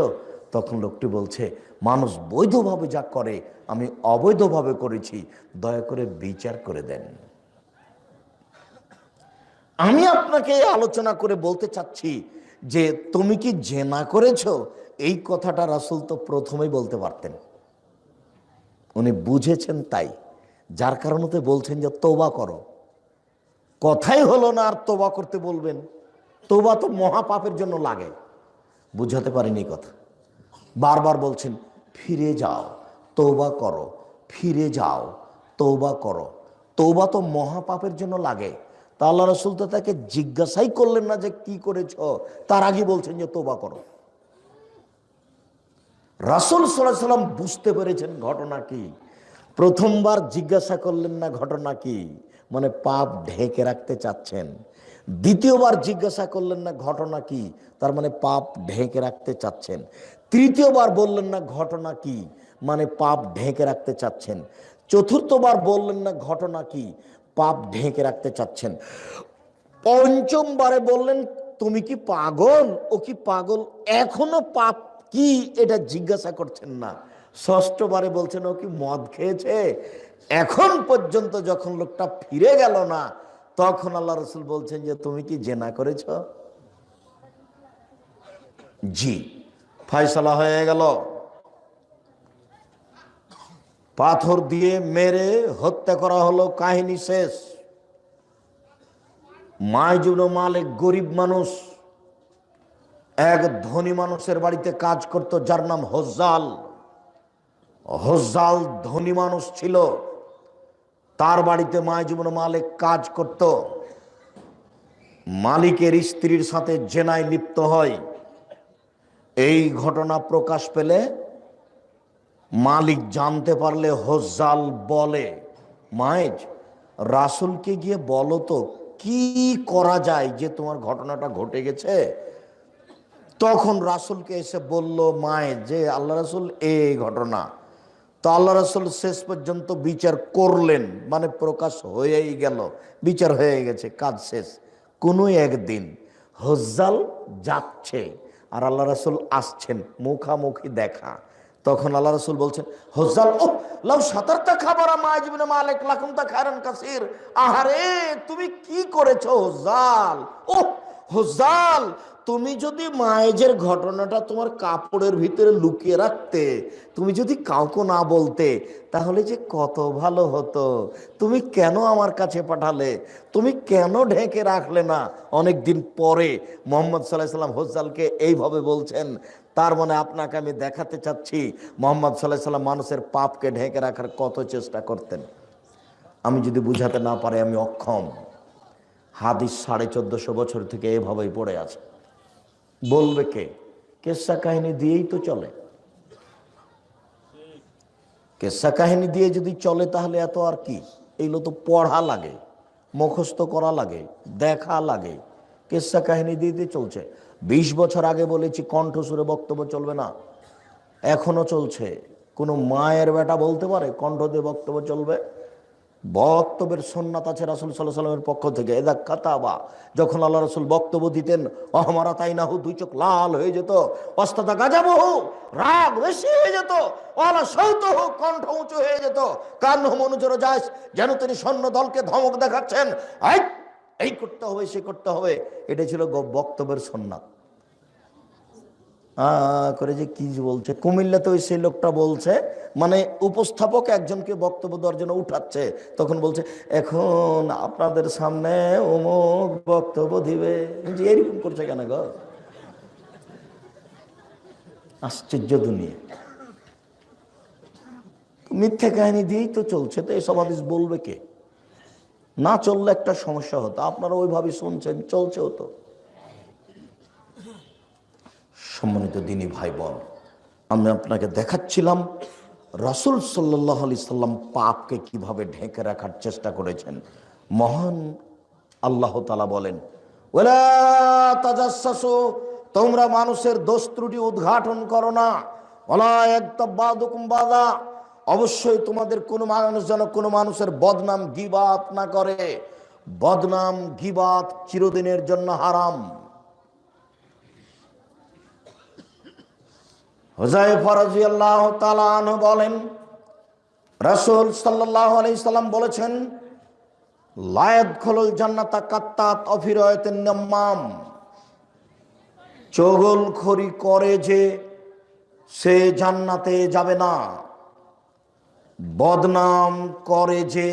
তখন লোকটি বলছে, মানুষ বৈধভাবে যা করে, আমি অবৈধভাবে করেছি। দয়া করে বিচার করে দেন। আমি আপনাকে আলোচনা করে বলতে চাচ্ছি যে তুমি কি জেনা করেছ? এই কথাটা রাসুল তো প্রথমেই বলতে পারতেন। উনি বুঝেছেন তাই। যার কারণে বলছেন যে, তোবা করো। কথাই হলো না আর তোবা করতে বলবেন। তোবা তো মহাপাপের জন্য লাগে। বুঝাতে পারিনি কথা। বারবার বলছেন, ফিরে যাও, তৌবা করো, ফিরে যাও, তৌবা করো। তৌবা তো মহাপাপের জন্য লাগে। তা আল্লাহ রসুল তো তাকে জিজ্ঞাসাই করলেন না যে কি করেছ। তার আগে বলছেন যে তোবা করো। রাসুল সাল্লাম বুঝতে পেরেছেন ঘটনা কি। প্রথমবার জিজ্ঞাসা করলেন না ঘটনা কি। মানে পাপ ঢেকে রাখতে চাচ্ছেন। দ্বিতীয়বার জিজ্ঞাসা করলেন না ঘটনা কি। তার মানে পাপ ঢেকে রাখতে চাচ্ছেন। তৃতীয়বার বললেন না ঘটনা কি। মানে পাপ ঢেকে রাখতে চাচ্ছেন। চতুর্থবার বললেন না ঘটনা কি। পাপ ঢেকে রাখতে চাচ্ছেন। পঞ্চমবারে বললেন, তুমি কি পাগল? ও কি পাগল? এখনও পাপ কি? এটা জিজ্ঞাসা করছেন না। ষষ্ঠবারে বলছেন, ও কি মদ খেয়েছে? এখন পর্যন্ত যখন লোকটা ফিরে গেল না, তখন আল্লাহ রসুল বলছেন যে, তুমি কি জেনা করেছ? জি। ফয়সলা হয়ে গেল। পাথর দিয়ে মেরে হত্যা করা হলো কাহিনী শেষ। মাইজুন মালিক গরিব মানুষ, এক ধনী মানুষের বাড়িতে কাজ করত, যার নাম হজ্জাল। হজ্জাল ধনী মানুষ ছিল, তার বাড়িতে মাইজুবন মালিক কাজ করত। মালিকের স্ত্রীর সাথে জেনায় লিপ্ত হয়। এই ঘটনা প্রকাশ পেলে মালিক জানতে পারলে হজ্জাল বলে, মায়েজ, রাসুলকে গিয়ে বলো তো, কি করা যায় যে তোমার ঘটনাটা ঘটে গেছে? তখন রাসুলকে এসে বলল মায়ে যে আল্লাহ রাসুল এই ঘটনা। তো আল্লাহ রাসুল শেষ পর্যন্ত বিচার করলেন মানে প্রকাশ হয়েই গেল, বিচার হয়ে গেছে, কাজ শেষ। কোনো একদিন হজ্জাল যাচ্ছে আর আল্লাহ রাসুল আসছেন, মুখামুখি দেখা। তখন আল্লাহ রসুল বলছেন, হজ্জাল ও লাউ সাতারটা খাবার মালিক লাখুন তা খায়রান কাসির। আহারে, তুমি কি করেছ হজ্জাল? ও হজ্জাল তুমি যদি মায়েজের ঘটনাটা তোমার কাপড়ের ভিতরে লুকিয়ে রাখতে, তুমি যদি কাউকে না বলতে, তাহলে যে কত ভালো হতো। তুমি কেন আমার কাছে পাঠালে? তুমি কেন ঢেকে রাখলে না? অনেক দিন পরে মোহাম্মদ সাল্লাহ সাল্লাম হজ্জালকে এইভাবে বলছেন, তার মানে আপনাকে আমি দেখাতে চাচ্ছি, মোহাম্মদ সাল্লাহ সাল্লাম মানুষের পাপকে ঢেকে রাখার কত চেষ্টা করতেন। আমি যদি বুঝাতে না পারি, আমি অক্ষম। হাদিস সাড়ে চোদ্দশো বছর থেকে এভাবেই পড়ে আছে। বলবে কে? কেসা কাহিনী দিয়েই তো চলে। কেসা কাহিনী দিয়ে যদি চলে তাহলে এত আর কি? এইগুলো তো পড়া লাগে, মুখস্থ করা লাগে, দেখা লাগে। কেসা কাহিনী দিয়ে দিয়ে চলছে। বিশ বছর আগে বলেছি কণ্ঠসুরে বক্তব্য চলবে না। এখনও চলছে। কোনো মায়ের বেটা বলতে পারে কণ্ঠ দিয়ে বক্তব্য চলবে? বক্তব্যের সন্ন্যাত আছে রাসুল সাল্লাহ সাল্লামের পক্ষ থেকে। এদা কাতাবা, যখন আল্লাহ রসুল বক্তব্য দিতেন, অহমারা তাই না হু দুই চোখ লাল হয়ে যেত, অস্তাদা গাজাবো হু রাগ বেশি হয়ে যেত, অলা সৌত হু কণ্ঠ উঁচু হয়ে যেত কান মনুজর যাস যেন তিনি সৈন্য দলকে ধমক দেখাচ্ছেন। এই করতে হবে, সে করতে হবে। এটা ছিল বক্তব্যের সন্ন্যাত করে যে কি বলছে কুমিল্লাতে ওই সেই লোকটা বলছে মানে উপস্থাপক একজনকে বক্তব্য দেওয়ার জন্য উঠাচ্ছে, তখন বলছে, এখন আপনাদের সামনে অমুক বক্তব্য দিবে। এরকম করছে কেন গো? আশ্চর্য দুনিয়া। মিথ্যা কাহিনী দিয়েই তো চলছে, তো এসব আদেশ বলবে কে? না চললে একটা সমস্যা হতো, আপনারা ওইভাবে শুনছেন চলছে হতো সম্মানিত দিনী ভাই বোন আমি আপনাকে দেখাচ্ছিলাম রসুল সাল্লাহ আলি সাল্লাম পাপকে কীভাবে ঢেকে রাখার চেষ্টা করেছেন। মহান আল্লাহ তালা বলেন তোমরা মানুষের দোষ ত্রুটি উদ্ঘাটন করো না। ওলা অবশ্যই তোমাদের কোনো মানুষ যেন কোনো মানুষের বদনাম গিবাত না করে। বদনাম গিবাত চিরদিনের জন্য হারাম। হুজাই ফরাজি আল্লাহ বলেন, রসুল আলাইসাল্লাম বলেছেন, লায়দ খোলল জান্নাতা করে যে সে জান্নাতে যাবে না। বদনাম করে যে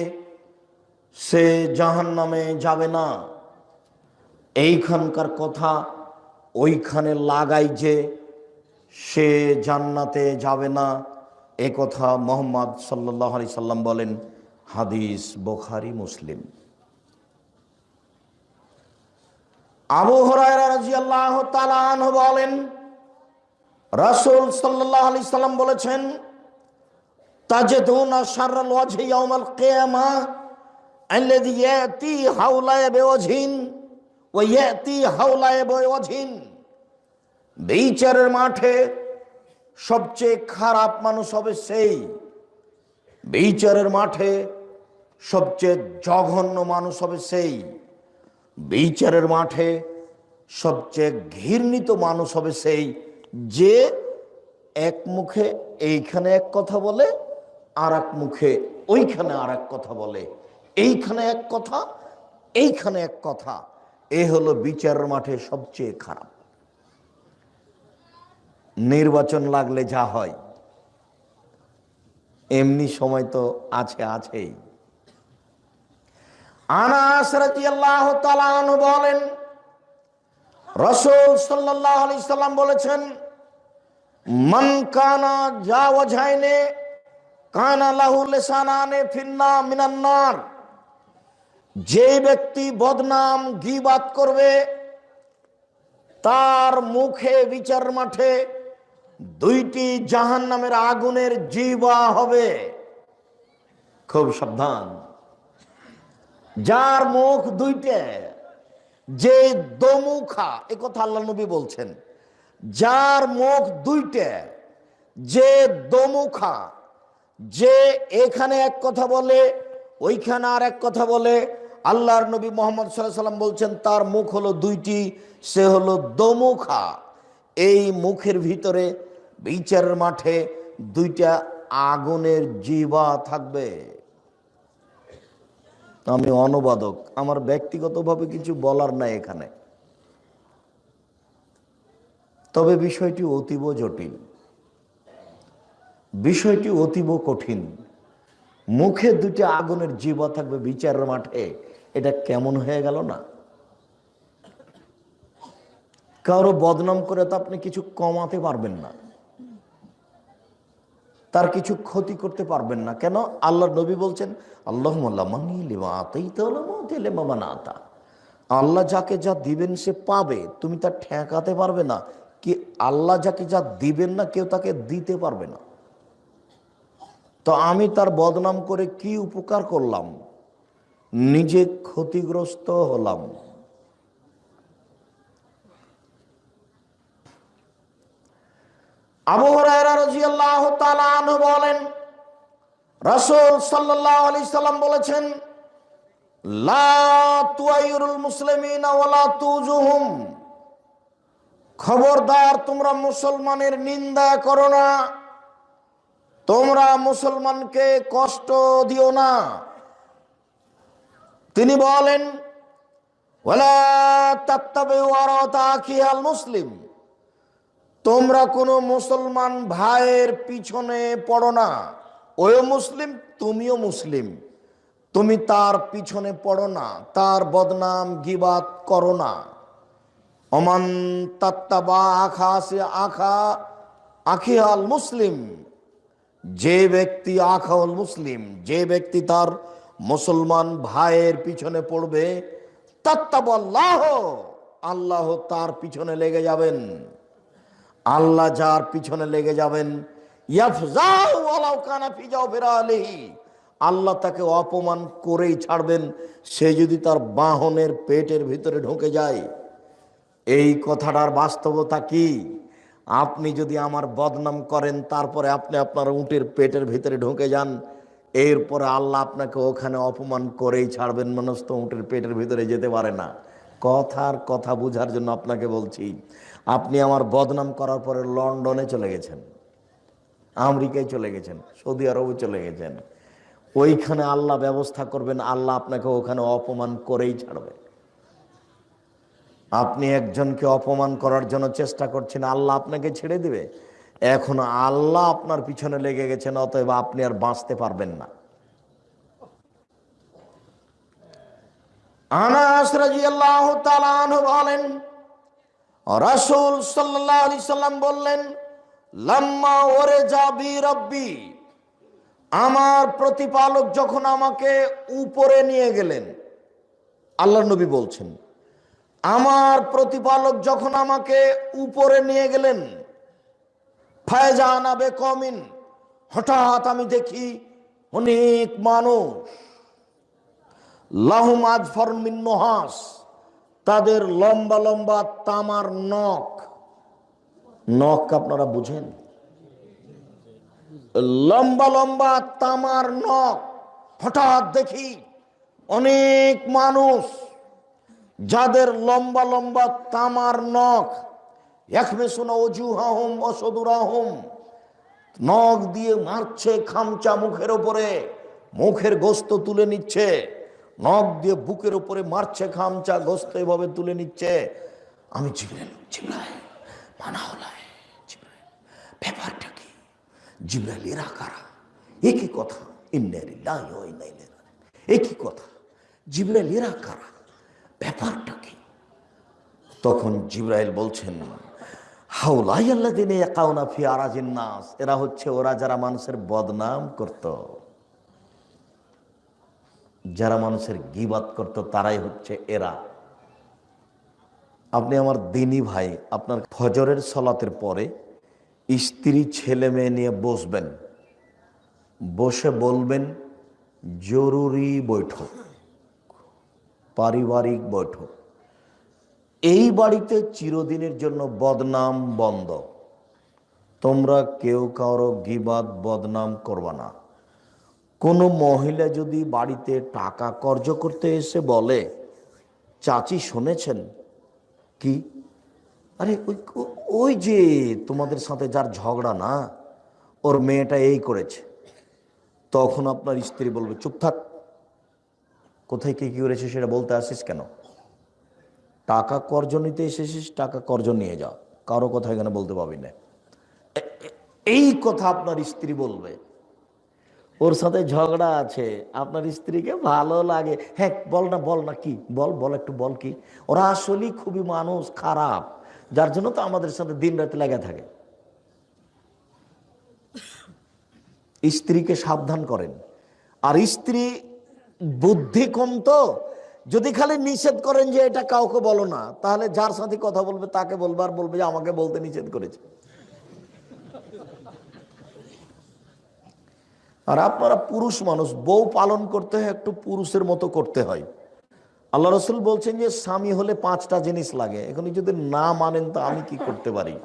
সে জাহান নামে যাবে না। এইখানকার কথা ওইখানে লাগাই যে সে জান্নাতে যাবে না। এ কথা মোহাম্মদ সাল্লাহ আলি সাল্লাম বলেন, হাদিস বোখারি, মুসলিম। আবু হরাইরাজিয়াল্লাহ তালান বলেন, রাসুল সাল্লাহ আলি সাল্লাম বলেছেন, তাজেদুনা বিচারের মাঠে সবচেয়ে খারাপ মানুষ হবে সেই। বিচারের মাঠে সবচেয়ে জঘন্য মানুষ হবে সেই। বিচারের মাঠে সবচেয়ে ঘৃণিত মানুষ হবে সেই যে এক মুখে এইখানে এক কথা বলে আর এক মুখে ওইখানে আর এক কথা বলে। এইখানে এক কথা, এইখানে এক কথা। এ হলো বিচারের মাঠে সবচেয়ে খারাপ। নির্বাচন লাগলে যা হয়। এমনি সময় তো আছে, আছেই। আনাস রাদিয়াল্লাহু তাআলা আনহু বলেন, রাসূল সাল্লাল্লাহু আলাইহি সাল্লাম বলেছেন, মান কানা জাওয়াজাইনে, কানা লাহু লিসানানে ফিন্না মিনান নার। যে ব্যক্তি বদনাম গীবাত করবে, তার মুখে বিচার মাঠে দুইটি জাহান নামের আগুনের জিবা হবে। খুব সাবধান। যার মুখ দুইটে, যে দমুখা, এ কথা আল্লাহ নবী বলছেন, যার মুখ দুইটে, যে দমুখা, যে এখানে এক কথা বলে, ওইখানে আর এক কথা বলে, আল্লাহর নবী মোহাম্মদ সাল্লাম বলছেন, তার মুখ হলো দুইটি, সে হলো দমুখা। এই মুখের ভিতরে বিচারের মাঠে দুইটা আগুনের জিবা থাকবে। আমি অনুবাদক, আমার ব্যক্তিগতভাবে কিছু বলার নাই এখানে। তবে বিষয়টি অতীব জটিল। বিষয়টি অতীব কঠিন। মুখে দুটি আগুনের জীবা থাকবে বিচারের মাঠে, এটা কেমন হয়ে গেল না? কারও বদনাম করে তো আপনি কিছু কমাতে পারবেন না। তার কিছু ক্ষতি করতে পারবেন না। কেন? আল্লাহ নবী বলছেন আল্লাহ আল্লাহ যাকে যা দিবেন সে পাবে, তুমি তা ঠেকাতে পারবে না। কি আল্লাহ যাকে যা দিবেন না, কেউ তাকে দিতে পারবে না। তো আমি তার বদনাম করে কি উপকার করলাম? নিজে ক্ষতিগ্রস্ত হলাম। আবু রাজিয়াল্লাহ বলেন, রাসূল সাল্লাম বলেছেন খবরদার, তোমরা মুসলমানের নিন্দা করো না। তোমরা মুসলমানকে কষ্ট দিও না। তিনি বলেন মুসলিম। তোমরা কোনো মুসলমান ভাইয়ের পিছনে পড়ো না। ওই মুসলিম, তুমিও মুসলিম। তুমি তার পিছনে পড়ো না, তার বদনাম গিবাত করো না। অমান তাত্তাবা আখা, সে আখা আখিয়াল মুসলিম। যে ব্যক্তি আখাউল মুসলিম, যে ব্যক্তি তার মুসলমান ভাইয়ের পিছনে পড়বে তাত্তাবাল্লাহ আল্লাহ তার পিছনে লেগে যাবেন। আল্লাহ যার পিছনে লেগে যাবেন আল্লাহ তাকে অপমান করেই ছাড়বেন, সে যদি তার বাহনের পেটের ভিতরে ঢুকে যায়। এই কথাটার বাস্তবতা কি? আপনি যদি আমার বদনাম করেন, তারপরে আপনি আপনার উটের পেটের ভিতরে ঢুকে যান, এরপরে আল্লাহ আপনাকে ওখানে অপমান করেই ছাড়বেন মানুষ তো উটের পেটের ভিতরে যেতে পারে না। কথার কথা বোঝার জন্য আপনাকে বলছি আপনি আমার বদনাম করার পরে লন্ডনে চলে গেছেন, আমেরিকায় চলে গেছেন, সৌদি আরবে চলে গেছেন। ওইখানে আল্লাহ ব্যবস্থা করবেন, আল্লাহ আপনাকে ওখানে অপমান করেই ছাড়বে। আপনি একজনকে অপমান করার জন্য চেষ্টা করছেন, আল্লাহ আপনাকে ছেড়ে দিবে। এখন আল্লাহ আপনার পিছনে লেগে গেছেন, অতএব আপনি আর বাঁচতে পারবেন না। আনাস তাআলা আনহু বলেন রাসূল সাল্লাম বললেন, লাম্মা ওরে যাবি রব্বি। আমার প্রতিপালক যখন আমাকে উপরে নিয়ে গেলেন আল্লাহ নবী বলছেন, আমার প্রতিপালক যখন আমাকে উপরে নিয়ে গেলেন, ফায়জা আনাবে কমিন হঠাৎ আমি দেখি অনেক মানুষ। লাহুম আজফর মিন নহাস। তাদের লম্বা লম্বা তামার নখ। নখ আপনারা বুঝেন? লম্বা লম্বা তামার নখ। হঠাৎ দেখি অনেক মানুষ, যাদের লম্বা লম্বা তামার নখ একমে শোনা অজুহাহম অসদুরাহম নখ দিয়ে মারছে, খামচা মুখের ওপরে, মুখের গোস্ত তুলে নিচ্ছে। নখ দিয়ে বুকের উপরে মারছে খামচা গোস্ত এভাবে তুলে নিচ্ছে। আমি জিবরাইল জিবরাইল মানা হলায় জিবরাইল, ব্যাপারটা কি? জিবরাইল, এরা কারা? একই কথা। একই কথা। জিবরাইল, এরা কারা? ব্যাপারটা কি? তখন জিব্রাইল বলছেন হাউলাই আল্লাহ দিনে একাউনা ফি নাস, এরা হচ্ছে ওরা যারা মানুষের বদনাম করত। যারা মানুষের গিবাত করত, তারাই হচ্ছে এরা। আপনি আমার দিনী ভাই, আপনার ফজরের সলাতের পরে স্ত্রী ছেলে মেয়ে নিয়ে বসবেন। বসে বলবেন, জরুরি বৈঠক, পারিবারিক বৈঠক। এই বাড়িতে চিরদিনের জন্য বদনাম বন্ধ। তোমরা কেউ কারও গিবাদ, বদনাম করবা না। কোনো মহিলা যদি বাড়িতে টাকা কর্জ করতে এসে বলে, চাচি শুনেছেন? কি? আরে, ওই ওই যে তোমাদের সাথে যার ঝগড়া না, ওর মেয়েটা এই করেছে। তখন আপনার স্ত্রী বলবে, চুপ থাক। কোথায় কি কি করেছে সেটা বলতে আসিস কেন? টাকা কর্জ নিতে এসেছিস, টাকা কর্জ নিয়ে যাও। কারও কথা এখানে বলতে পাবি না। এই কথা আপনার স্ত্রী বলবে। ওর সাথে ঝগড়া আছে, আপনার স্ত্রীকে ভালো লাগে। হ্যাঁ বল না বল না, কি? বল বল একটু, বল কি? ওরা আসলেই খুবই মানুষ, খারাপ, যার জন্য তো আমাদের সাথে দিন রাতে লেগে থাকে। স্ত্রীকে সাবধান করেন। আর স্ত্রী বুদ্ধি কম তো। যদি খালি নিষেধ করেন যে এটা কাউকে বলো না, তাহলে যার সাথে কথা বলবে তাকে বলবে, আর বলবে যে আমাকে বলতে নিষেধ করেছে। আর আপনারা পুরুষ মানুষ, বউ পালন করতে হয়, একটু পুরুষের মতো করতে হয়। আল্লাহ রসুল বলছেন যে, স্বামী হলে পাঁচটা জিনিস লাগে। এখন যদি না মানেন, তো আমি কি করতে পারি?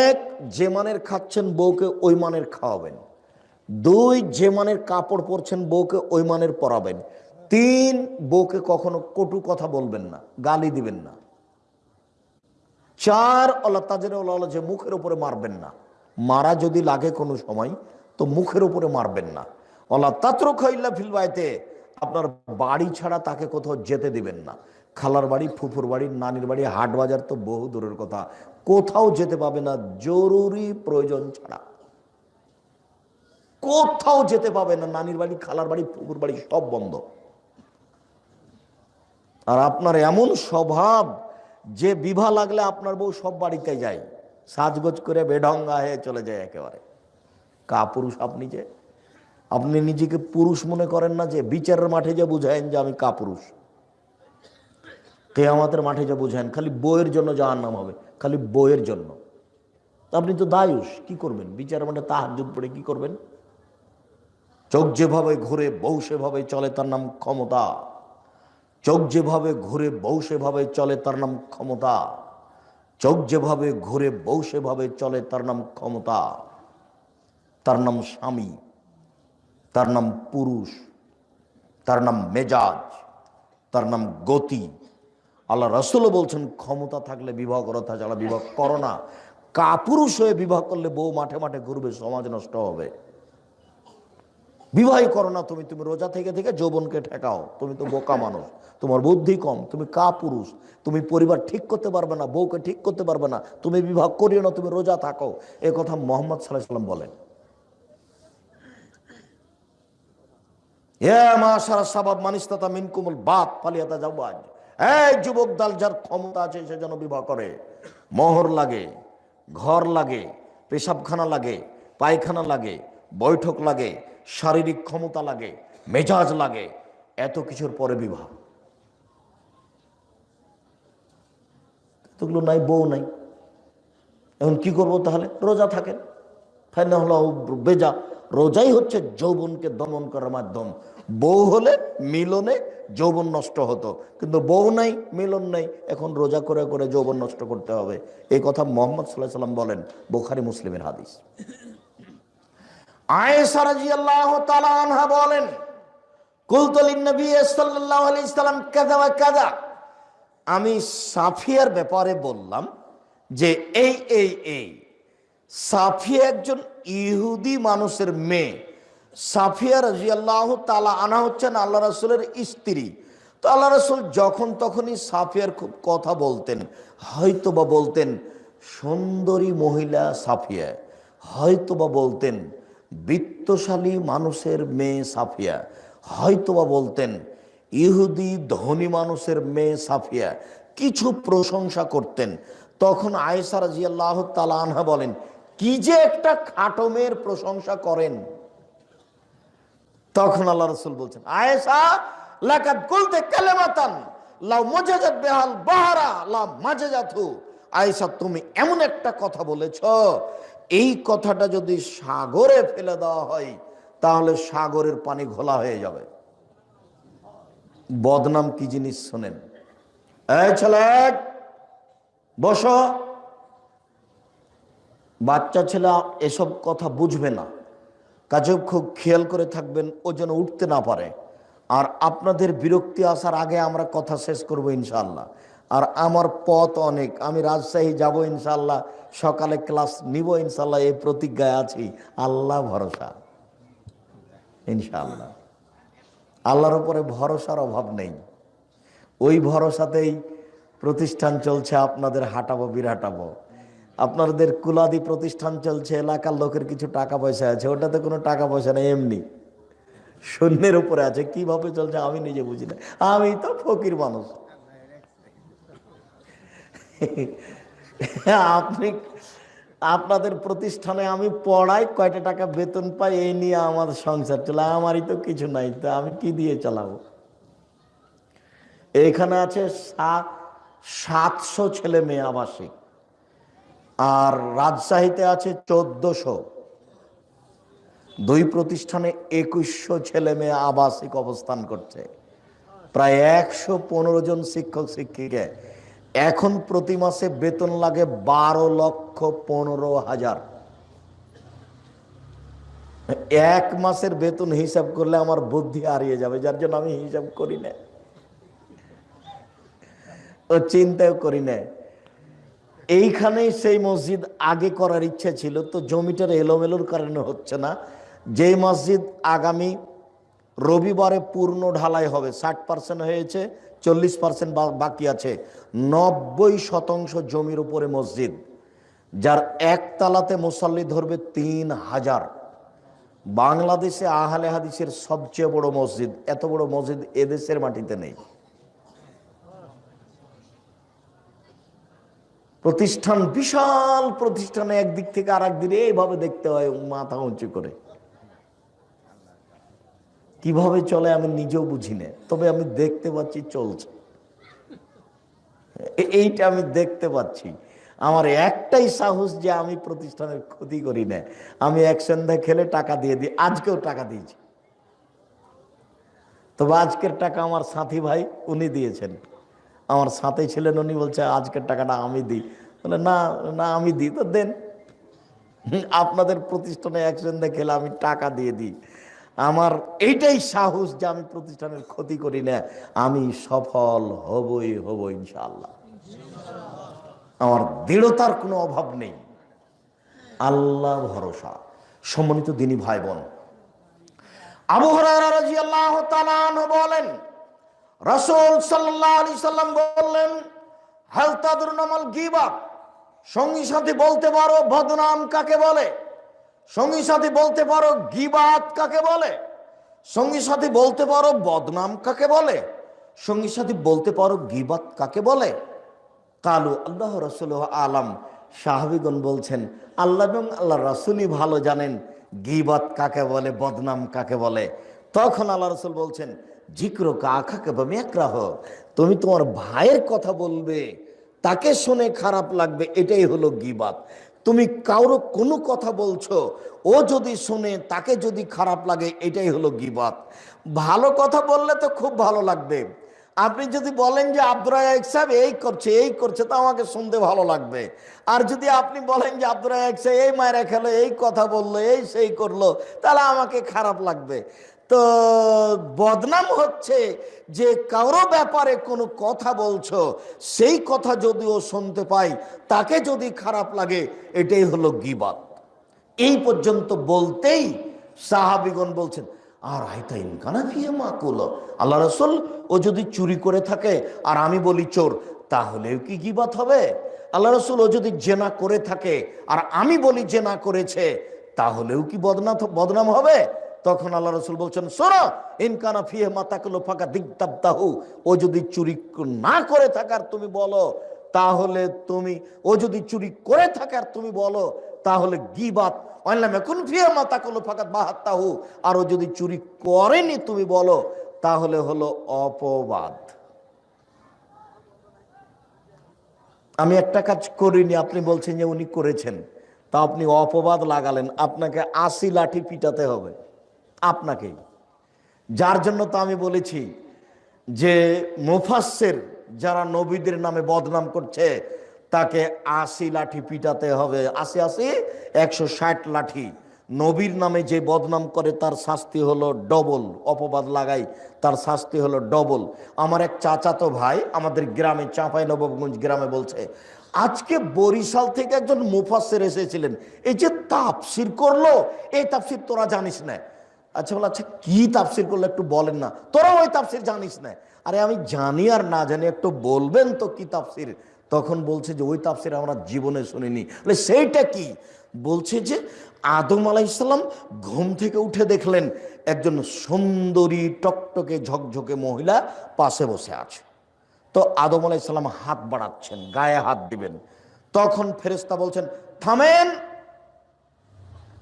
এক, যে মানের খাচ্ছেন, বউকে ওই মানের খাওয়াবেন। দুই, যে মানের কাপড় পরছেন, বউকে ওই মানের পরাবেন। তিন, বউকে কখনো কটু কথা বলবেন না, গালি দিবেন না। চার, আল্লাহ তাজের যে মুখের উপরে মারবেন না। মারা যদি লাগে কোনো সময় তো মুখের উপরে মারবেন না। আল্লাহ তাত্র খাইল্লা ফিলবাইতে আপনার বাড়ি ছাড়া তাকে কোথাও যেতে দিবেন না। খালার বাড়ি, ফুফুর বাড়ি, নানির বাড়ি, হাট বাজার তো বহু দূরের কথা। কোথাও যেতে পাবে না, জরুরি প্রয়োজন ছাড়া। কোথাও যেতে পাবে না, নানির বাড়ি, খালার বাড়ি, ফুফুর বাড়ি, সব বন্ধ। আর আপনার এমন স্বভাব, যে বিভা লাগলে আপনার বউ সব বাড়িতে যায়। সাজগোজ করে বেঢঙ্গা হয়ে চলে যায় একেবারে। কা পুরুষ আপনি যে? আপনি নিজেকে পুরুষ মনে করেন না যে, বিচারের মাঠে যে বুঝায়েন যে আমি কা পুরুষ? কেয়ামতের মাঠে যে বুঝায়েন, খালি বইয়ের জন্য যাওয়ার নাম হবে, খালি বইয়ের জন্য। আপনি তো দায়ুষ, কি করবেন? বিচার মানে তাহাজুদ পড়ে কি করবেন? চোখ যেভাবে ঘুরে বউ সেভাবে চলে, তার নাম ক্ষমতা। চোখ যেভাবে ঘুরে বউ সেভাবে চলে, তার নাম ক্ষমতা। চোখ যেভাবে ঘুরে বউ সেভাবে চলে, তার নাম ক্ষমতা। তার নাম স্বামী, তার নাম পুরুষ, তার নাম মেজাজ, তার নাম গতি। আল্লাহ রসুলও বলছেন, ক্ষমতা থাকলে বিবাহ করো, তাছাড়া বিবাহ করো না। কাপুরুষ হয়ে বিবাহ করলে বউ মাঠে মাঠে ঘুরবে, সমাজ নষ্ট হবে। বিবাহই করো না তুমি তুমি রোজা থেকে থেকে যৌবনকে ঠেকাও। তুমি তো বোকা মানুষ, তোমার বুদ্ধি কম, তুমি কা পুরুষ তুমি পরিবার ঠিক করতে পারবে না, বউকে ঠিক করতে পারবে না, তুমি বিবাহ করিও না, তুমি রোজা থাকো। এ কথা মোহাম্মদ সাল্লাহ সাল্লাম বলেন। যার ক্ষমতা আছে, সে যেন বিবাহ করে। মোহর লাগে, ঘর লাগে, পেশাবখানা লাগে, পায়খানা লাগে, বৈঠক লাগে, শারীরিক ক্ষমতা লাগে, মেজাজ লাগে, এত কিছুর পরে বিবাহ। এতগুলো নাই, বউ নাই। এখন কি করব তাহলে? রোজা থাকেন। ফাইনা হলো বেজা। রোজাই হচ্ছে যৌবনকে দমন করার মাধ্যম। বউ হলে মিলনে যৌবন নষ্ট হতো। কিন্তু বউ নাই, মিলন নাই, এখন রোজা করে করে যৌবন নষ্ট করতে হবে। এই কথা মোহাম্মদ সাল্লাহ সাল্লাম বলেন, বোখারি মুসলিমের হাদিস। আনহা বলেন আমি সাফিয়ার ব্যাপারে বললাম যে এই এই এই, সাফিয়া একজন ইহুদি মানুষের মেয়ে। সাফিয়া রাজিয়াল্লাহ তালা আনা হচ্ছেন আল্লাহ রসুলের স্ত্রী। তো আল্লাহ রসুল যখন তখনই সাফিয়ার খুব কথা বলতেন হয়তো বা বলতেন, সুন্দরী মহিলা সাফিয়া। হয়তো বা বলতেন, বিত্তশালী মানুষের মেয়ে সাফিয়া। হয়তোবা বলতেন, ইহুদি ধনী মানুষের মেয়ে সাফিয়া। কিছু প্রশংসা করতেন। তখন আয়েসা রাজিয়াল্লাহ তালা আনহা বলেন, কি যে একটা খাটো মেয়ের প্রশংসা করেন। তখন আল্লাহ রসুল বলছেন আয়েসা লাকাত কুলতে কালেমাতান, লাউ মজাজাত বেহাল বাহারা লা মাজাজাতু আয়েশা, তুমি এমন একটা কথা বলেছ, এই কথাটা যদি সাগরে ফেলে দেওয়া হয়, তাহলে সাগরের পানি ঘোলা হয়ে যাবে। বদনাম কি জিনিস শোনেন? এই ছেলে, বস। বাচ্চা ছেলে এসব কথা বুঝবে না। কাজে খুব খেয়াল করে থাকবেন, ও যেন উঠতে না পারে। আর আপনাদের বিরক্তি আসার আগে আমরা কথা শেষ করব ইনশাল্লাহ আর আমার পথ অনেক, আমি রাজশাহী যাব ইনশাল্লাহ সকালে ক্লাস নিব ইনশাল্লাহ এই প্রতিজ্ঞায় আছি। আল্লাহ ভরসা ইনশাল্লাহ আল্লাহর উপরে ভরসার অভাব নেই। ওই ভরসাতেই প্রতিষ্ঠান চলছে, আপনাদের হাঁটাবো, বিরাটাবো। আপনাদের কুলাদি প্রতিষ্ঠান চলছে, এলাকার লোকের কিছু টাকা পয়সা আছে, ওটাতে কোনো টাকা পয়সা নেই, এমনি। শূন্যের উপরে আছে, কীভাবে চলছে আমি নিজে বুঝি না। আমি তো ফকির মানুষ। আপনি, আপনাদের প্রতিষ্ঠানে আমি পড়াই, কয়টা টাকা বেতন পাই, এই নিয়ে আমার সংসার চলে, আমারই তো কিছু নাই, তো আমি কি দিয়ে চালাবো? এখানে আছে সাত সাতশো ছেলে মেয়ে আবাসিক। আর রাজশাহীতে আছে চোদ্দশো। দুই প্রতিষ্ঠানে একুশশো ছেলে মেয়ে আবাসিক অবস্থান করছে। প্রায় একশো পনেরো জন শিক্ষক, শিক্ষিকা। এখন প্রতি মাসে বেতন লাগে বারো লক্ষ পনেরো হাজার। এক মাসের বেতন হিসাব করলে আমার বুদ্ধি হারিয়ে যাবে, যার জন্য আমি হিসাব করি না। ও চিন্তাও করি না। এইখানেই সেই মসজিদ আগে করার ইচ্ছা ছিল, তো জমিটার এলোমেলোর কারণে হচ্ছে না। যে মসজিদ আগামী রবিবারে পূর্ণ ঢালাই হবে, ষাট পার্সেন্ট হয়েছে, চল্লিশ পার্সেন্ট বাকি আছে। নব্বই শতাংশ জমির উপরে মসজিদ, যার একতলাতে মুসল্লি ধরবে তিন হাজার। বাংলাদেশে আহলে হাদিসের সবচেয়ে বড় মসজিদ, এত বড় মসজিদ এদেশের মাটিতে নেই। প্রতিষ্ঠান, বিশাল প্রতিষ্ঠানে একদিক থেকে আর একদিকে এইভাবে দেখতে হয় মাথা উঁচু করে। কীভাবে চলে আমি নিজেও বুঝি না, তবে আমি দেখতে পাচ্ছি চলছে। এইটা আমি দেখতে পাচ্ছি। আমার একটাই সাহস যে আমি প্রতিষ্ঠানের ক্ষতি করি না। আমি এক সন্ধ্যা খেলে টাকা দিয়ে দিই, আজকেও টাকা দিয়েছি। তবে আজকের টাকা আমার সাথী ভাই, উনি দিয়েছেন। আমার সাথে ছিলেন উনি, বলছে, আজকের টাকাটা আমি দিই। বলে, না না, আমি দিই। তো দেন, আপনাদের প্রতিষ্ঠানে এক সন্ধ্যা আমি টাকা দিয়ে দিই। আমার এইটাই সাহস যে আমি প্রতিষ্ঠানের ক্ষতি করি না, আমি সফল হবই হব ইনশাল্লাহ আমার দৃঢ়তার কোনো অভাব নেই। আল্লাহ ভরসা। সম্মানিত দিনী ভাই বোন, আবু আনহু বলেন রাসূল আলাইহি সাল্লাম বললেন হালতাদুর নামাল গীবাত সঙ্গী সাথী বলতে পারো, বদনাম কাকে বলে? সঙ্গী সাথী বলতে পারো, গিবাত কাকে বলে? সঙ্গী সাথী বলতে পারো, বদনাম কাকে বলে? সঙ্গী সাথী বলতে পারো, গিবাত কাকে বলে? কালু আল্লাহ রসুল আলাম, সাহাবিগণ বলছেন, আল্লাহ এবং আল্লাহ রসুলই ভালো জানেন গিবাত কাকে বলে, বদনাম কাকে বলে? তখন আল্লাহ রসুল বলছেন জিক্র কাখাকে বা তুমি তোমার ভাইয়ের কথা বলবে, তাকে শুনে খারাপ লাগবে, এটাই হলো গিবাত। তুমি কারও কোনো কথা বলছো, ও যদি শুনে, তাকে যদি খারাপ লাগে, এটাই হলো গিবাত। ভালো কথা বললে তো খুব ভালো লাগবে। আপনি যদি বলেন যে রাজাক সাহেব এই করছে এই করছে তো আমাকে শুনতে ভালো লাগবে। আর যদি আপনি বলেন যে রাজাক সাহেব এই মায়েরা খেলো, এই কথা বলল, এই সেই করল তাহলে আমাকে খারাপ লাগবে। তো বদনাম হচ্ছে যে কারও ব্যাপারে কোনো কথা বলছো, সেই কথা যদিও শুনতে পাই, তাকে যদি খারাপ লাগে, এটাই হলো গিবাত। এই পর্যন্ত বলতেই সাহাবিগণ বলছেন, আর আইতা ইনকানা ফিয়ে মা কুলো আল্লাহ রসুল, ও যদি চুরি করে থাকে আর আমি বলি চোর, তাহলেও কি গিবাত হবে? আল্লাহ রসুল, ও যদি জেনা করে থাকে আর আমি বলি জেনা করেছে, তাহলেও কি বদনা বদনাম হবে? তখন আল্লাহ রসুল বলছেন শোনো ইনকানা ফিয়ে মাতাকুলো ফাঁকা দিগদাবদাহু, ও যদি চুরি না করে থাকার তুমি বলো, তাহলে তুমি, ও যদি চুরি করে থাকার তুমি বলো, তাহলে গিবাত অনলাম এখন ফিয়ে মাতা কলো ফাঁকাত বাহাত্তাহু, আর ও যদি চুরি করেনি তুমি বলো, তাহলে হলো অপবাদ। আমি একটা কাজ করিনি, আপনি বলছেন যে উনি করেছেন, তা আপনি অপবাদ লাগালেন, আপনাকে আশি লাঠি পিটাতে হবে। আপনাকেই। যার জন্য তো আমি বলেছি যে মুফাসের যারা নবীদের নামে বদনাম করছে, তাকে আশি লাঠি পিটাতে হবে। আশি আশি, একশো ষাট লাঠি। নবীর নামে যে বদনাম করে, তার শাস্তি হলো ডবল। অপবাদ লাগাই, তার শাস্তি হলো ডবল। আমার এক চাচাতো ভাই আমাদের গ্রামে, চাঁপাই নবাবগঞ্জ গ্রামে বলছে, আজকে বরিশাল থেকে একজন মুফাসের এসেছিলেন। এই যে তাপসির করল, এই তাপসির তোরা জানিস না। আচ্ছা বলে আচ্ছা কি তাফসির করলে একটু বলেন না? তোরা ওই তাফসির জানিস না। আরে আমি জানি আর না জানি, একটু বলবেন তো কি তাফসির? তখন বলছে যে, ওই তাফসির আমরা জীবনে শুনিনি। বলে, সেইটা কি? বলছে যে, আদম আলাইসাল্লাম ঘুম থেকে উঠে দেখলেন একজন সুন্দরী টকটকে ঝকঝকে মহিলা পাশে বসে আছে। তো আদম আলাইসাল্লাম হাত বাড়াচ্ছেন, গায়ে হাত দিবেন। তখন ফেরেস্তা বলছেন, থামেন।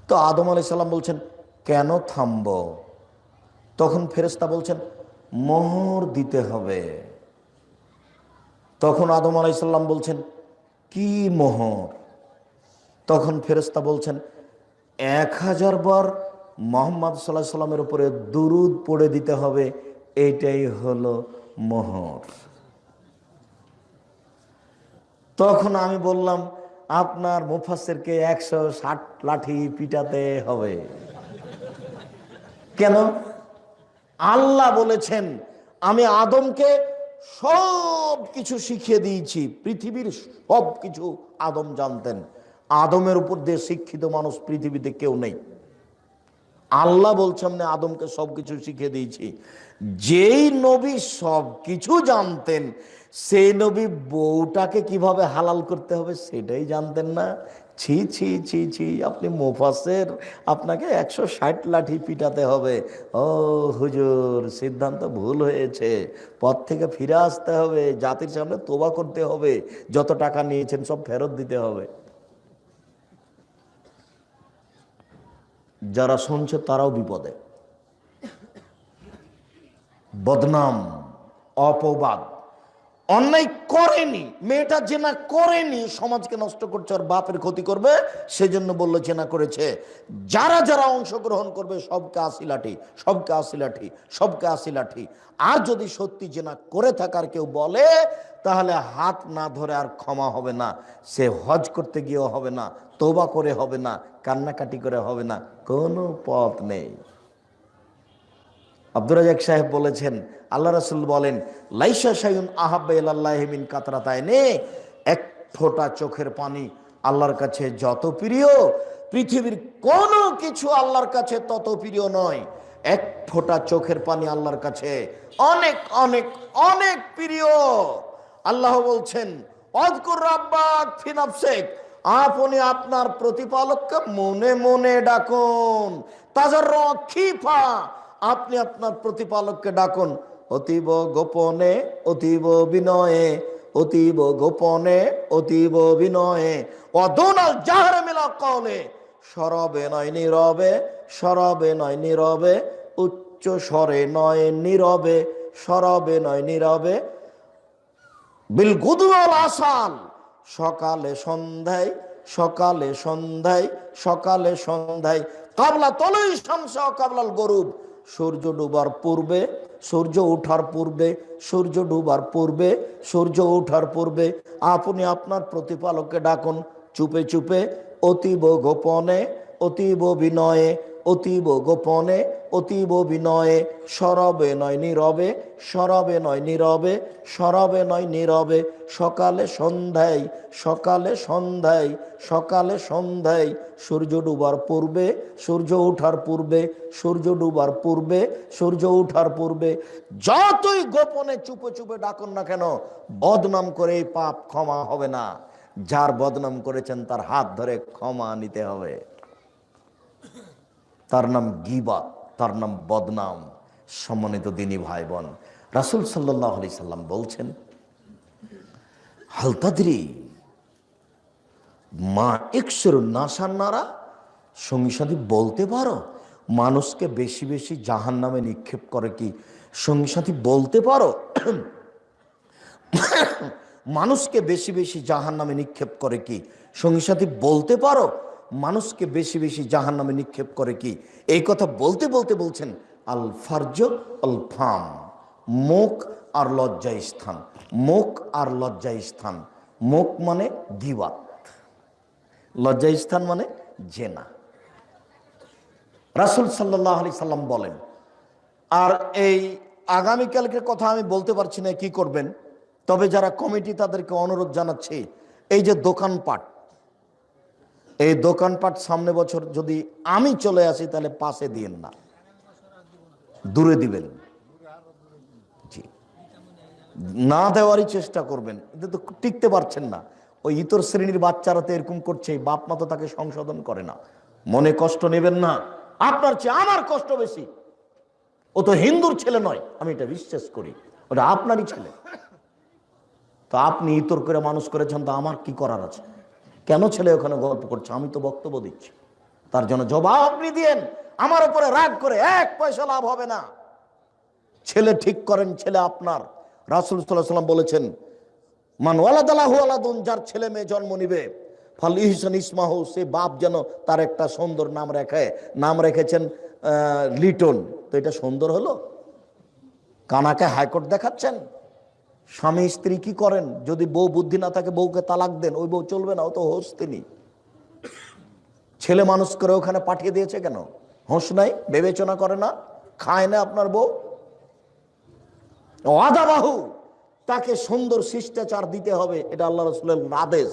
তো আদম আলাইসাল্লাম বলছেন কেন থামব? তখন ফেরেস্তা বলছেন, মোহর দিতে হবে। তখন আদম আলাইসাল্লাম বলছেন, কি মোহর? তখন ফেরেস্তা বলছেন, এক হাজার বার মোহাম্মদ সাল্লাহ সাল্লামের উপরে দুরুদ পড়ে দিতে হবে এইটাই হলো মোহর। তখন আমি বললাম, আপনার মুফাসেরকে একশো ষাট লাঠি পিটাতে হবে। কেন? আল্লাহ বলেছেন, আমি আদমকে সব কিছু শিখিয়ে দিয়েছি, পৃথিবীর সব কিছু আদম জানতেন। আদমের উপর দিয়ে শিক্ষিত মানুষ পৃথিবীতে কেউ নেই। আল্লাহ বলছেন না আদমকে সব কিছু শিখিয়ে দিয়েছি। যেই নবী সব কিছু জানতেন, সেই নবী বউটাকে কীভাবে হালাল করতে হবে সেটাই জানতেন না ছি ছি ছি ছি, আপনি মোফাসের আপনাকে একশো ষাট লাঠি পিটাতে হবে। ও হুজুর, সিদ্ধান্ত ভুল হয়েছে। পথ থেকে ফিরে আসতে হবে, জাতির সামনে তোবা করতে হবে। যত টাকা নিয়েছেন সব ফেরত দিতে হবে। যারা শুনছে তারাও বিপদে। বদনাম, অপবাদ অন্যায় করেনি, মেয়েটা জেনা করেনি, সমাজকে নষ্ট করছে আর বাপের ক্ষতি করবে, সেজন্য বলল জেনা করেছে। যারা যারা অংশগ্রহণ করবে, সবকে আসি লাঠি সবকে আসি লাঠি সবকে আসি লাঠি আর যদি সত্যি জেনা করে থাকার কেউ বলে, তাহলে হাত না ধরে আর ক্ষমা হবে না। সে হজ করতে গিয়েও হবে না তোবা করে হবে না, কান্নাকাটি করে হবে না, কোনো পথ নেই। আব্দুর রাজাক সাহেব বলেছেন, আল্লাহ রাসুল বলেন, লাইসা সাইন আহাবিন নে এক ফোঁটা চোখের পানি আল্লাহর কাছে যত প্রিয়, পৃথিবীর কোনো কিছু আল্লাহর কাছে তত প্রিয় নয়। এক ফোঁটা চোখের পানি আল্লাহর কাছে অনেক অনেক অনেক প্রিয়। আল্লাহ বলছেন রাব্বাক আপনি আপনার প্রতিপালককে মনে মনে ডাকুন। তাজার খিফা আপনি আপনার প্রতিপালককে ডাকুন, অতীব গোপনে, অতীব বিনয়ে, অতীব গোপনে, অতীব বিনয়ে। অদনাল জাহার মিলা কলে সরবে নয় নীরবে, সরবে নয় নীরবে, উচ্চ স্বরে নয় নীরবে, সরবে নয় নীরবে। বিল গুদুয়াল আসাল, সকালে সন্ধ্যায় সকালে সন্ধ্যায় সকালে সন্ধ্যায়। কাবলা তলই শামস কাবলাল গরুব সূর্য ডুবার পূর্বে, সূর্য ওঠার পূর্বে, সূর্য ডুবার পূর্বে, সূর্য ওঠার পূর্বে আপনি আপনার প্রতিপালককে ডাকুন। চুপে চুপে অতীব গোপনে, অতীব বিনয়ে অতীব গোপনে, অতীব বিনয়ে, সরবে নয় নীরবে, সরবে নয় নীরবে, সরবে নয় নীরবে, সকালে সন্ধ্যায় সকালে সন্ধ্যায় সকালে সন্ধ্যায়, সূর্য ডুবার পূর্বে, সূর্য ওঠার পূর্বে, সূর্য ডুবার পূর্বে, সূর্য ওঠার পূর্বে, যতই গোপনে চুপে চুপে ডাকুন না কেন, বদনাম করে পাপ ক্ষমা হবে না। যার বদনাম করেছেন তার হাত ধরে ক্ষমা নিতে হবে। তার নাম গিবা তার নাম বদনাম, সম্মানিত দিনী ভাই বোন রাসুল সাল্লাহ আলি সাল্লাম বলছেন হালতাদ্রি মা একশোর নাসান্নারা সঙ্গী সাথী বলতে পারো, মানুষকে বেশি বেশি জাহান নামে নিক্ষেপ করে কি? সঙ্গী সাথী বলতে পারো, মানুষকে বেশি বেশি জাহান নামে নিক্ষেপ করে কি? সঙ্গী সাথী বলতে পারো মানুষকে বেশি বেশি জাহান নামে নিক্ষেপ করে কি? এই কথা বলতে বলতে বলছেন আল ফার্জ আল ফাম। মুখ আর লজ্জা স্থান। মুখ আর লজ্জা স্থান। মুখ মানে গিবাত লজ্জা স্থান মানে জেনা। রাসুল সাল্লাহ আলি সাল্লাম বলেন, আর এই আগামীকালকে কথা আমি বলতে পারছি না, কি করবেন? তবে যারা কমিটি তাদেরকে অনুরোধ জানাচ্ছে, এই যে দোকানপাট এই দোকানপাট সামনে বছর যদি আমি চলে আসি, তাহলে পাশে দিন না। দূরে দিবেন। না দেওয়ারই চেষ্টা করবেন। এতে তো টিকতে পারছেন না। ওই ইতর শ্রেণির বাচ্চারা তো এরকম করছে, বাপ মা তো তাকে সংশোধন করে না। মনে কষ্ট নেবেন না। আপনার চেয়ে আমার কষ্ট বেশি। ও তো হিন্দুর ছেলে নয়, আমি এটা বিশ্বাস করি। ওটা আপনারই ছেলে। তো আপনি ইতর করে মানুষ করেছেন, তো আমার কি করার আছে? কেন ছেলে ওখানে গল্প করছে? আমি তো বক্তব্য দিচ্ছি। তার জন্য জবাব আপনি দিয়েন। আমার উপরে রাগ করে এক পয়সা লাভ হবে না। ছেলে ঠিক করেন, ছেলে আপনার। রাসুল সাল্লাহ সাল্লাম বলেছেন, মান ওয়ালাদালাহু আলাদুন যার ছেলে মেয়ে জন্ম নিবে, ফল ইহসান ইসমাহ সে বাপ যেন তার একটা সুন্দর নাম রেখে, নাম রেখেছেন লিটন। তো এটা সুন্দর হলো? কানাকে হাইকোর্ট দেখাচ্ছেন? স্বামী স্ত্রী কি করেন? যদি বউ বুদ্ধি না থাকে, বউকে তালাক দেন, ওই বউ চলবে না, ও তো হোস তিনি। ছেলে মানুষ করে ওখানে পাঠিয়ে দিয়েছে কেন? হোস নাই, বিবেচনা করে না, খায় না আপনার বউ? বাহু, তাকে সুন্দর শিষ্টাচার দিতে হবে, এটা আল্লাহ রসুলের আদেশ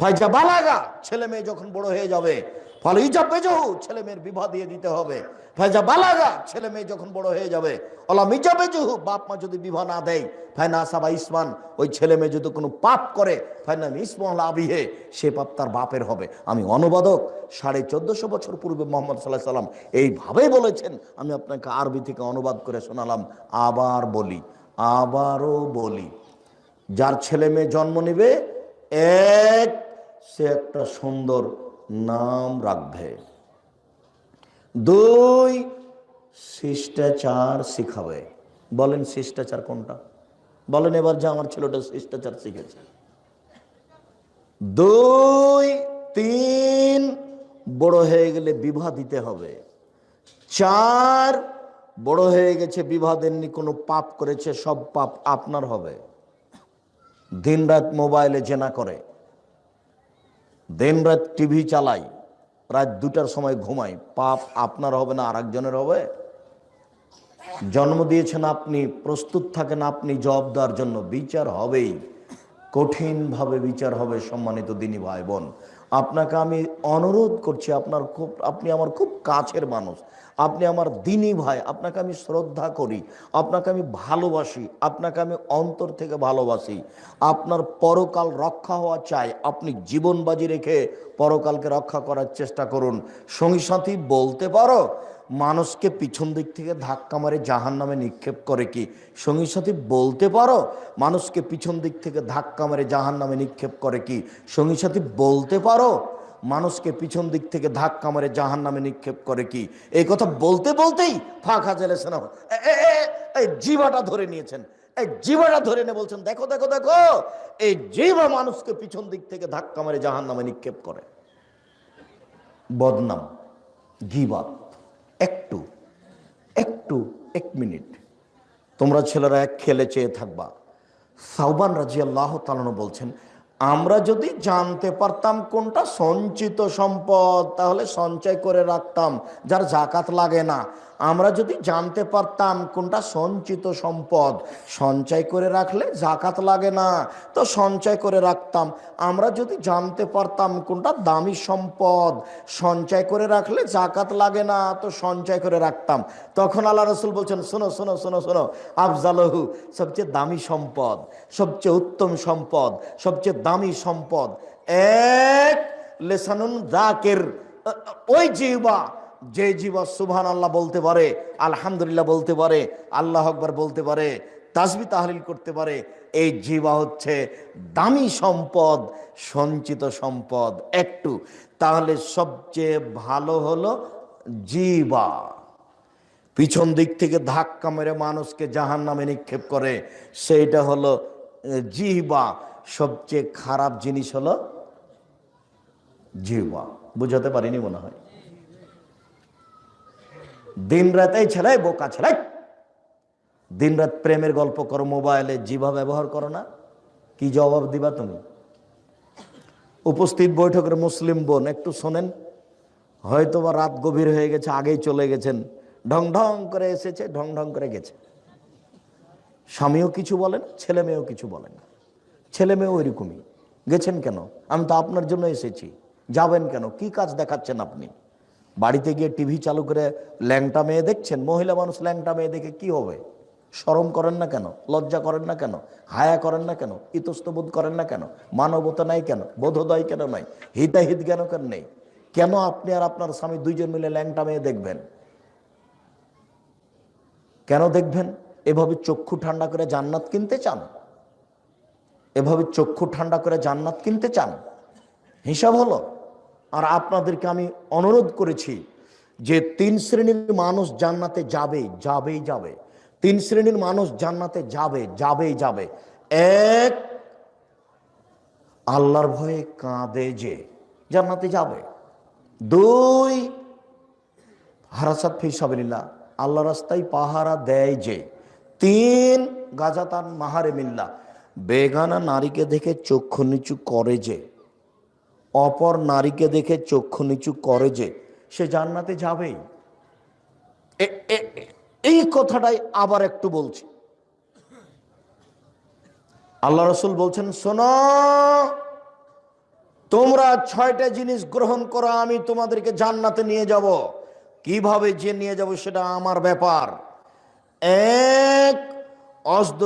ফাইজা বালাগা, ছেলে মেয়ে যখন বড় হয়ে যাবে ফলে ইজা বেজহু ছেলে মেয়ের বিবাহ দিয়ে দিতে হবে। ফাইজা বালাগা, ছেলে মেয়ে যখন বড় হয়ে যাবে, ওলা মিজা বেজহু বাপ মা যদি বিবাহ না দেয় ফাইনা আসাবা ইসমান, ওই ছেলে মেয়ে যদি কোনো পাপ করে ফাইনা ইসমান আবিহে, সে পাপ তার বাপের হবে। আমি অনুবাদক, সাড়ে চোদ্দশো বছর পূর্বে মোহাম্মদ সাল্লাহ সাল্লাম এইভাবেই বলেছেন, আমি আপনাকে আরবি থেকে অনুবাদ করে শোনালাম, আবার বলি, আবারও বলি, যার ছেলে মেয়ে জন্ম নেবে, এক, সে একটা সুন্দর নাম রাখবে। দুই, শিষ্টাচার শিখাবে। বলেন শিষ্টাচার কোনটা? বলেন এবার যে আমার ছেলেটা শিষ্টাচার শিখেছে। দুই, তিন, বড় হয়ে গেলে বিবাহ দিতে হবে। চার, বড় হয়ে গেছে বিবাহ দেননি, কোনো পাপ করেছে, সব পাপ আপনার হবে। দিনরাত মোবাইলে জেনা করে। দিনরাত টিভি চালাই, প্রায় দুটার সময় ঘুমাই। পাপ আপনার হবে না আর একজনের হবে। জন্ম দিয়েছেন আপনি, প্রস্তুত থাকেন আপনি জব দেওয়ার জন্য বিচার হবেই। কঠিনভাবে বিচার হবে সম্মানিত দিনী ভাই বোন। আপনাকে আমি অনুরোধ করছি, আপনার খুব, আপনি আমার খুব কাছের মানুষ। আপনি আমার দিনী ভাই, আপনাকে আমি শ্রদ্ধা করি, আপনাকে আমি ভালোবাসি, আপনাকে আমি অন্তর থেকে ভালোবাসি। আপনার পরকাল রক্ষা হওয়া চাই, আপনি জীবন বাজি রেখে পরকালকে রক্ষা করার চেষ্টা করুন। সঙ্গী সাথী বলতে পারো মানুষকে পিছন দিক থেকে ধাক্কা মারে জাহান নামে নিক্ষেপ করে কি? সঙ্গী সাথী, বলতে পারো? মানুষকে পিছন দিক থেকে ধাক্কা মারে জাহান নামে নিক্ষেপ করে কি? সঙ্গী সাথী, বলতে পারো? মানুষকে পিছন দিক থেকে ধাক্কা মারে জাহান নামে নিক্ষেপ করে কি? এই কথা বলতে বলতেই ফাঁকা জেলেছেন এই জিবাটা ধরে নিয়েছেন। এই জিবাটা ধরে নিয়ে বলছেন, দেখো দেখো দেখো, এই জিবা মানুষকে পিছন দিক থেকে ধাক্কা মারে জাহান নামে নিক্ষেপ করে। বদনাম গিবাত একটু একটু, এক মিনিট। তোমরা ছেলেরা এক খেলে চেয়ে থাকবা। সাহবান রাজি আল্লাহ তালন বলছেন, আমরা যদি জানতে পারতাম কোনটা সঞ্চিত সম্পদ, তাহলে সঞ্চয় করে রাখতাম। যার জাকাত লাগে না আমরা যদি জানতে পারতাম কোনটা সঞ্চিত সম্পদ, সঞ্চয় করে রাখলে জাকাত লাগে না, তো সঞ্চয় করে রাখতাম। আমরা যদি জানতে পারতাম কোনটা দামি সম্পদ, সঞ্চয় করে রাখলে জাকাত লাগে না, তো সঞ্চয় করে রাখতাম। তখন আল্লাহ রসুল বলছেন, শোনো শোনো শোনো শোনো, আফজালহু, সবচেয়ে দামি সম্পদ, সবচেয়ে উত্তম সম্পদ, সবচেয়ে দামি সম্পদ এক লেসানুন জাকের ওই জিবা যে জীবা সুবহান আল্লাহ বলতে পারে, আলহামদুলিল্লাহ বলতে পারে, আল্লাহ আকবর বলতে পারে, তাসবি তাহলিল করতে পারে, এই জীবা হচ্ছে দামি সম্পদ, সঞ্চিত সম্পদ একটু। তাহলে সবচেয়ে ভালো হলো জীবা। পিছন দিক থেকে ধাক্কা মেরে মানুষকে জাহান নামে নিক্ষেপ করে, সেইটা হলো জিহবা সবচেয়ে খারাপ জিনিস হলো জিহবা বুঝাতে পারিনি মনে হয়। দিন রাতেই ছেলে, বোকা ছেলে। দিন রাত প্রেমের গল্প করো, মোবাইলে জিভা ব্যবহার করো না। কি জবাব দিবা তুমি? উপস্থিত বৈঠকের মুসলিম বোন, একটু শোনেন। হয়তো বা রাত গভীর হয়ে গেছে, আগেই চলে গেছেন। ঢং ঢং করে এসেছে, ঢং ঢং করে গেছে। স্বামীও কিছু বলেন, ছেলে মেয়েও কিছু বলেন ছেলে মেয়েও ওইরকমই। গেছেন কেন? আমি তো আপনার জন্য এসেছি। যাবেন কেন? কি কাজ দেখাচ্ছেন আপনি? বাড়িতে গিয়ে টিভি চালু করে ল্যাংটা মেয়ে দেখছেন? মহিলা মানুষ ল্যাংটা মেয়ে দেখে কি হবে? সরম করেন না কেন? লজ্জা করেন না কেন? হায়া করেন না কেন? ইতস্তবোধ করেন না কেন? মানবতা নাই কেন? বোধোদয় কেন নাই? হিতাহিত কেন কেন নেই? কেন আপনি আর আপনার স্বামী দুইজন মিলে ল্যাংটা মেয়ে দেখবেন? কেন দেখবেন? এভাবে চক্ষু ঠান্ডা করে জান্নাত কিনতে চান? এভাবে চক্ষু ঠান্ডা করে জান্নাত কিনতে চান? হিসাব হলো? আর আপনাদেরকে আমি অনুরোধ করেছি যে তিন শ্রেণির মানুষ জান্নাতে যাবে, যাবেই যাবে। তিন শ্রেণির মানুষ জান্নাতে যাবে, যাবেই যাবে। এক, আল্লাহর ভয়ে কাঁদে যে জান্নাতে যাবে। দুই, হারাসাত ফিসাবিল্লা আল্লাহ রাস্তায় পাহারা দেয় যে। তিন, গাজাতান মাহারে মিল্লা বেগানা নারীকে দেখে চক্ষু নিচু করে যে। অপর নারীকে দেখে চক্ষু নিচু করে যে সে জান্নাতে যাবেই এই কথাটাই আবার একটু বলছি। আল্লাহ রসুল বলছেন, শোন, তোমরা ছয়টা জিনিস গ্রহণ করো, আমি তোমাদেরকে জান্নাতে নিয়ে যাব। কীভাবে যে নিয়ে যাব সেটা আমার ব্যাপার। এক অস্দ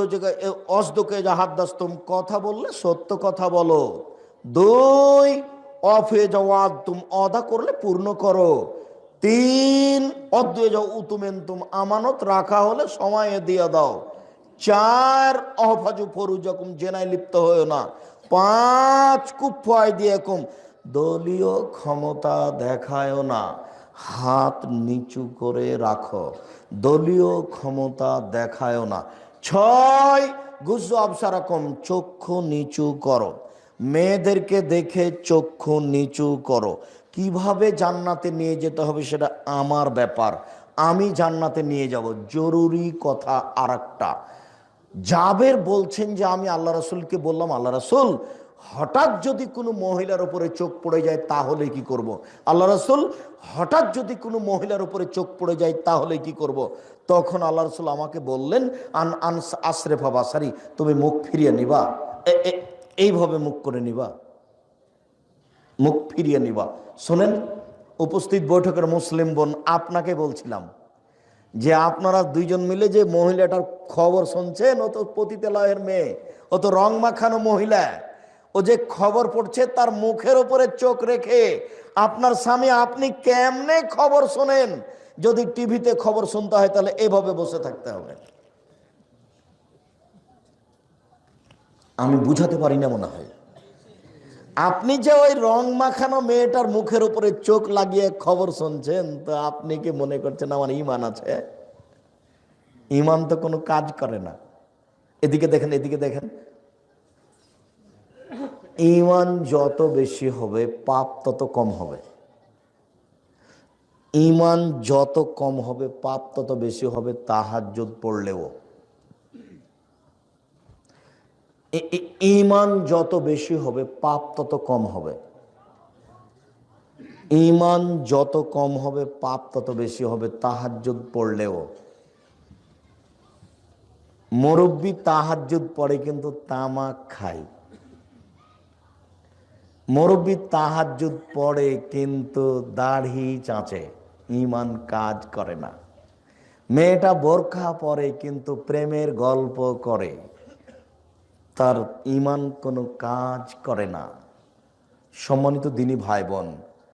অস্দকে জাহাদ্দাস্তম কথা বললে সত্য কথা বলো। দুই অফ হয়ে যাওয়া, তুম অদা করলে পূর্ণ করো। তিন অদ্বয়ে যাও, উতুমেন তুম আমানত, রাখা হলে সময়ে দিয়ে দাও। চার, অহফাজু ফরু যখন জেনায় লিপ্ত হয়েও না। পাঁচ কুফায় দিয়ে কম, দলীয় ক্ষমতা দেখায় না। হাত নিচু করে রাখো, দলীয় ক্ষমতা দেখায় না। ছয় গুজু আবসারাকম, চক্ষু নিচু করো। মেয়েদেরকে দেখে চক্ষু নিচু করো। কীভাবে জান্নাতে নিয়ে যেতে হবে সেটা আমার ব্যাপার। আমি জান্নাতে নিয়ে যাব। জরুরি কথা আর একটা জাবের বলছেন যে, আমি আল্লাহ রসুলকে বললাম, আল্লাহ রসুল, হঠাৎ যদি কোনো মহিলার উপরে চোখ পড়ে যায় তাহলে কি করব। আল্লাহ রসুল, হঠাৎ যদি কোনো মহিলার উপরে চোখ পড়ে যায় তাহলে কি করব। তখন আল্লাহ রসুল আমাকে বললেন, আন আন আশরেফা বাসারি, তুমি মুখ ফিরিয়ে নিবা। এইভাবে মুখ করে নিবা। মুখ ফিরিয়ে নিবা। শোনেন, উপস্থিত বৈঠকের মুসলিম বোন, আপনাকে বলছিলাম যে আপনারা দুইজন মিলে যে মহিলাটার খবর শুনছেন, ও তো পতিতালয়ের মেয়ে, ও তো রং মাখানো মহিলা, ও যে খবর পড়ছে তার মুখের ওপরে চোখ রেখে, আপনার স্বামী আপনি কেমনে খবর শোনেন? যদি টিভিতে খবর শুনতে হয় তাহলে এভাবে বসে থাকতে হবে। আমি বুঝাতে পারি না মনে হয়। আপনি যে ওই রং মাখানো মেয়েটার মুখের উপরে চোখ লাগিয়ে খবর শুনছেন, তো আপনি কি মনে করছেন আমার ইমান আছে? ইমান তো কোনো কাজ করে না। এদিকে দেখেন এদিকে দেখেন। ইমান যত বেশি হবে, পাপ তত কম হবে। ইমান যত কম হবে, পাপ তত বেশি হবে, তাহাজ্জুদ পড়লেও। ইমান যত বেশি হবে, পাপ তত কম হবে। ইমান যত কম হবে, পাপ তত বেশি হবে, তাহাজ্জুদ পড়লেও। মুরব্বী তাহাজ্জুদ পড়ে কিন্তু তামাক খায়। মুরব্বী তাহাজ্জুদ পড়ে কিন্তু দাড়ি চাঁচে, ইমান কাজ করে না। মেয়েটা বোরখা পরে কিন্তু প্রেমের গল্প করে। তার ইমান কোনো কাজ করে না। সম্মানিত দিনী ভাই বোন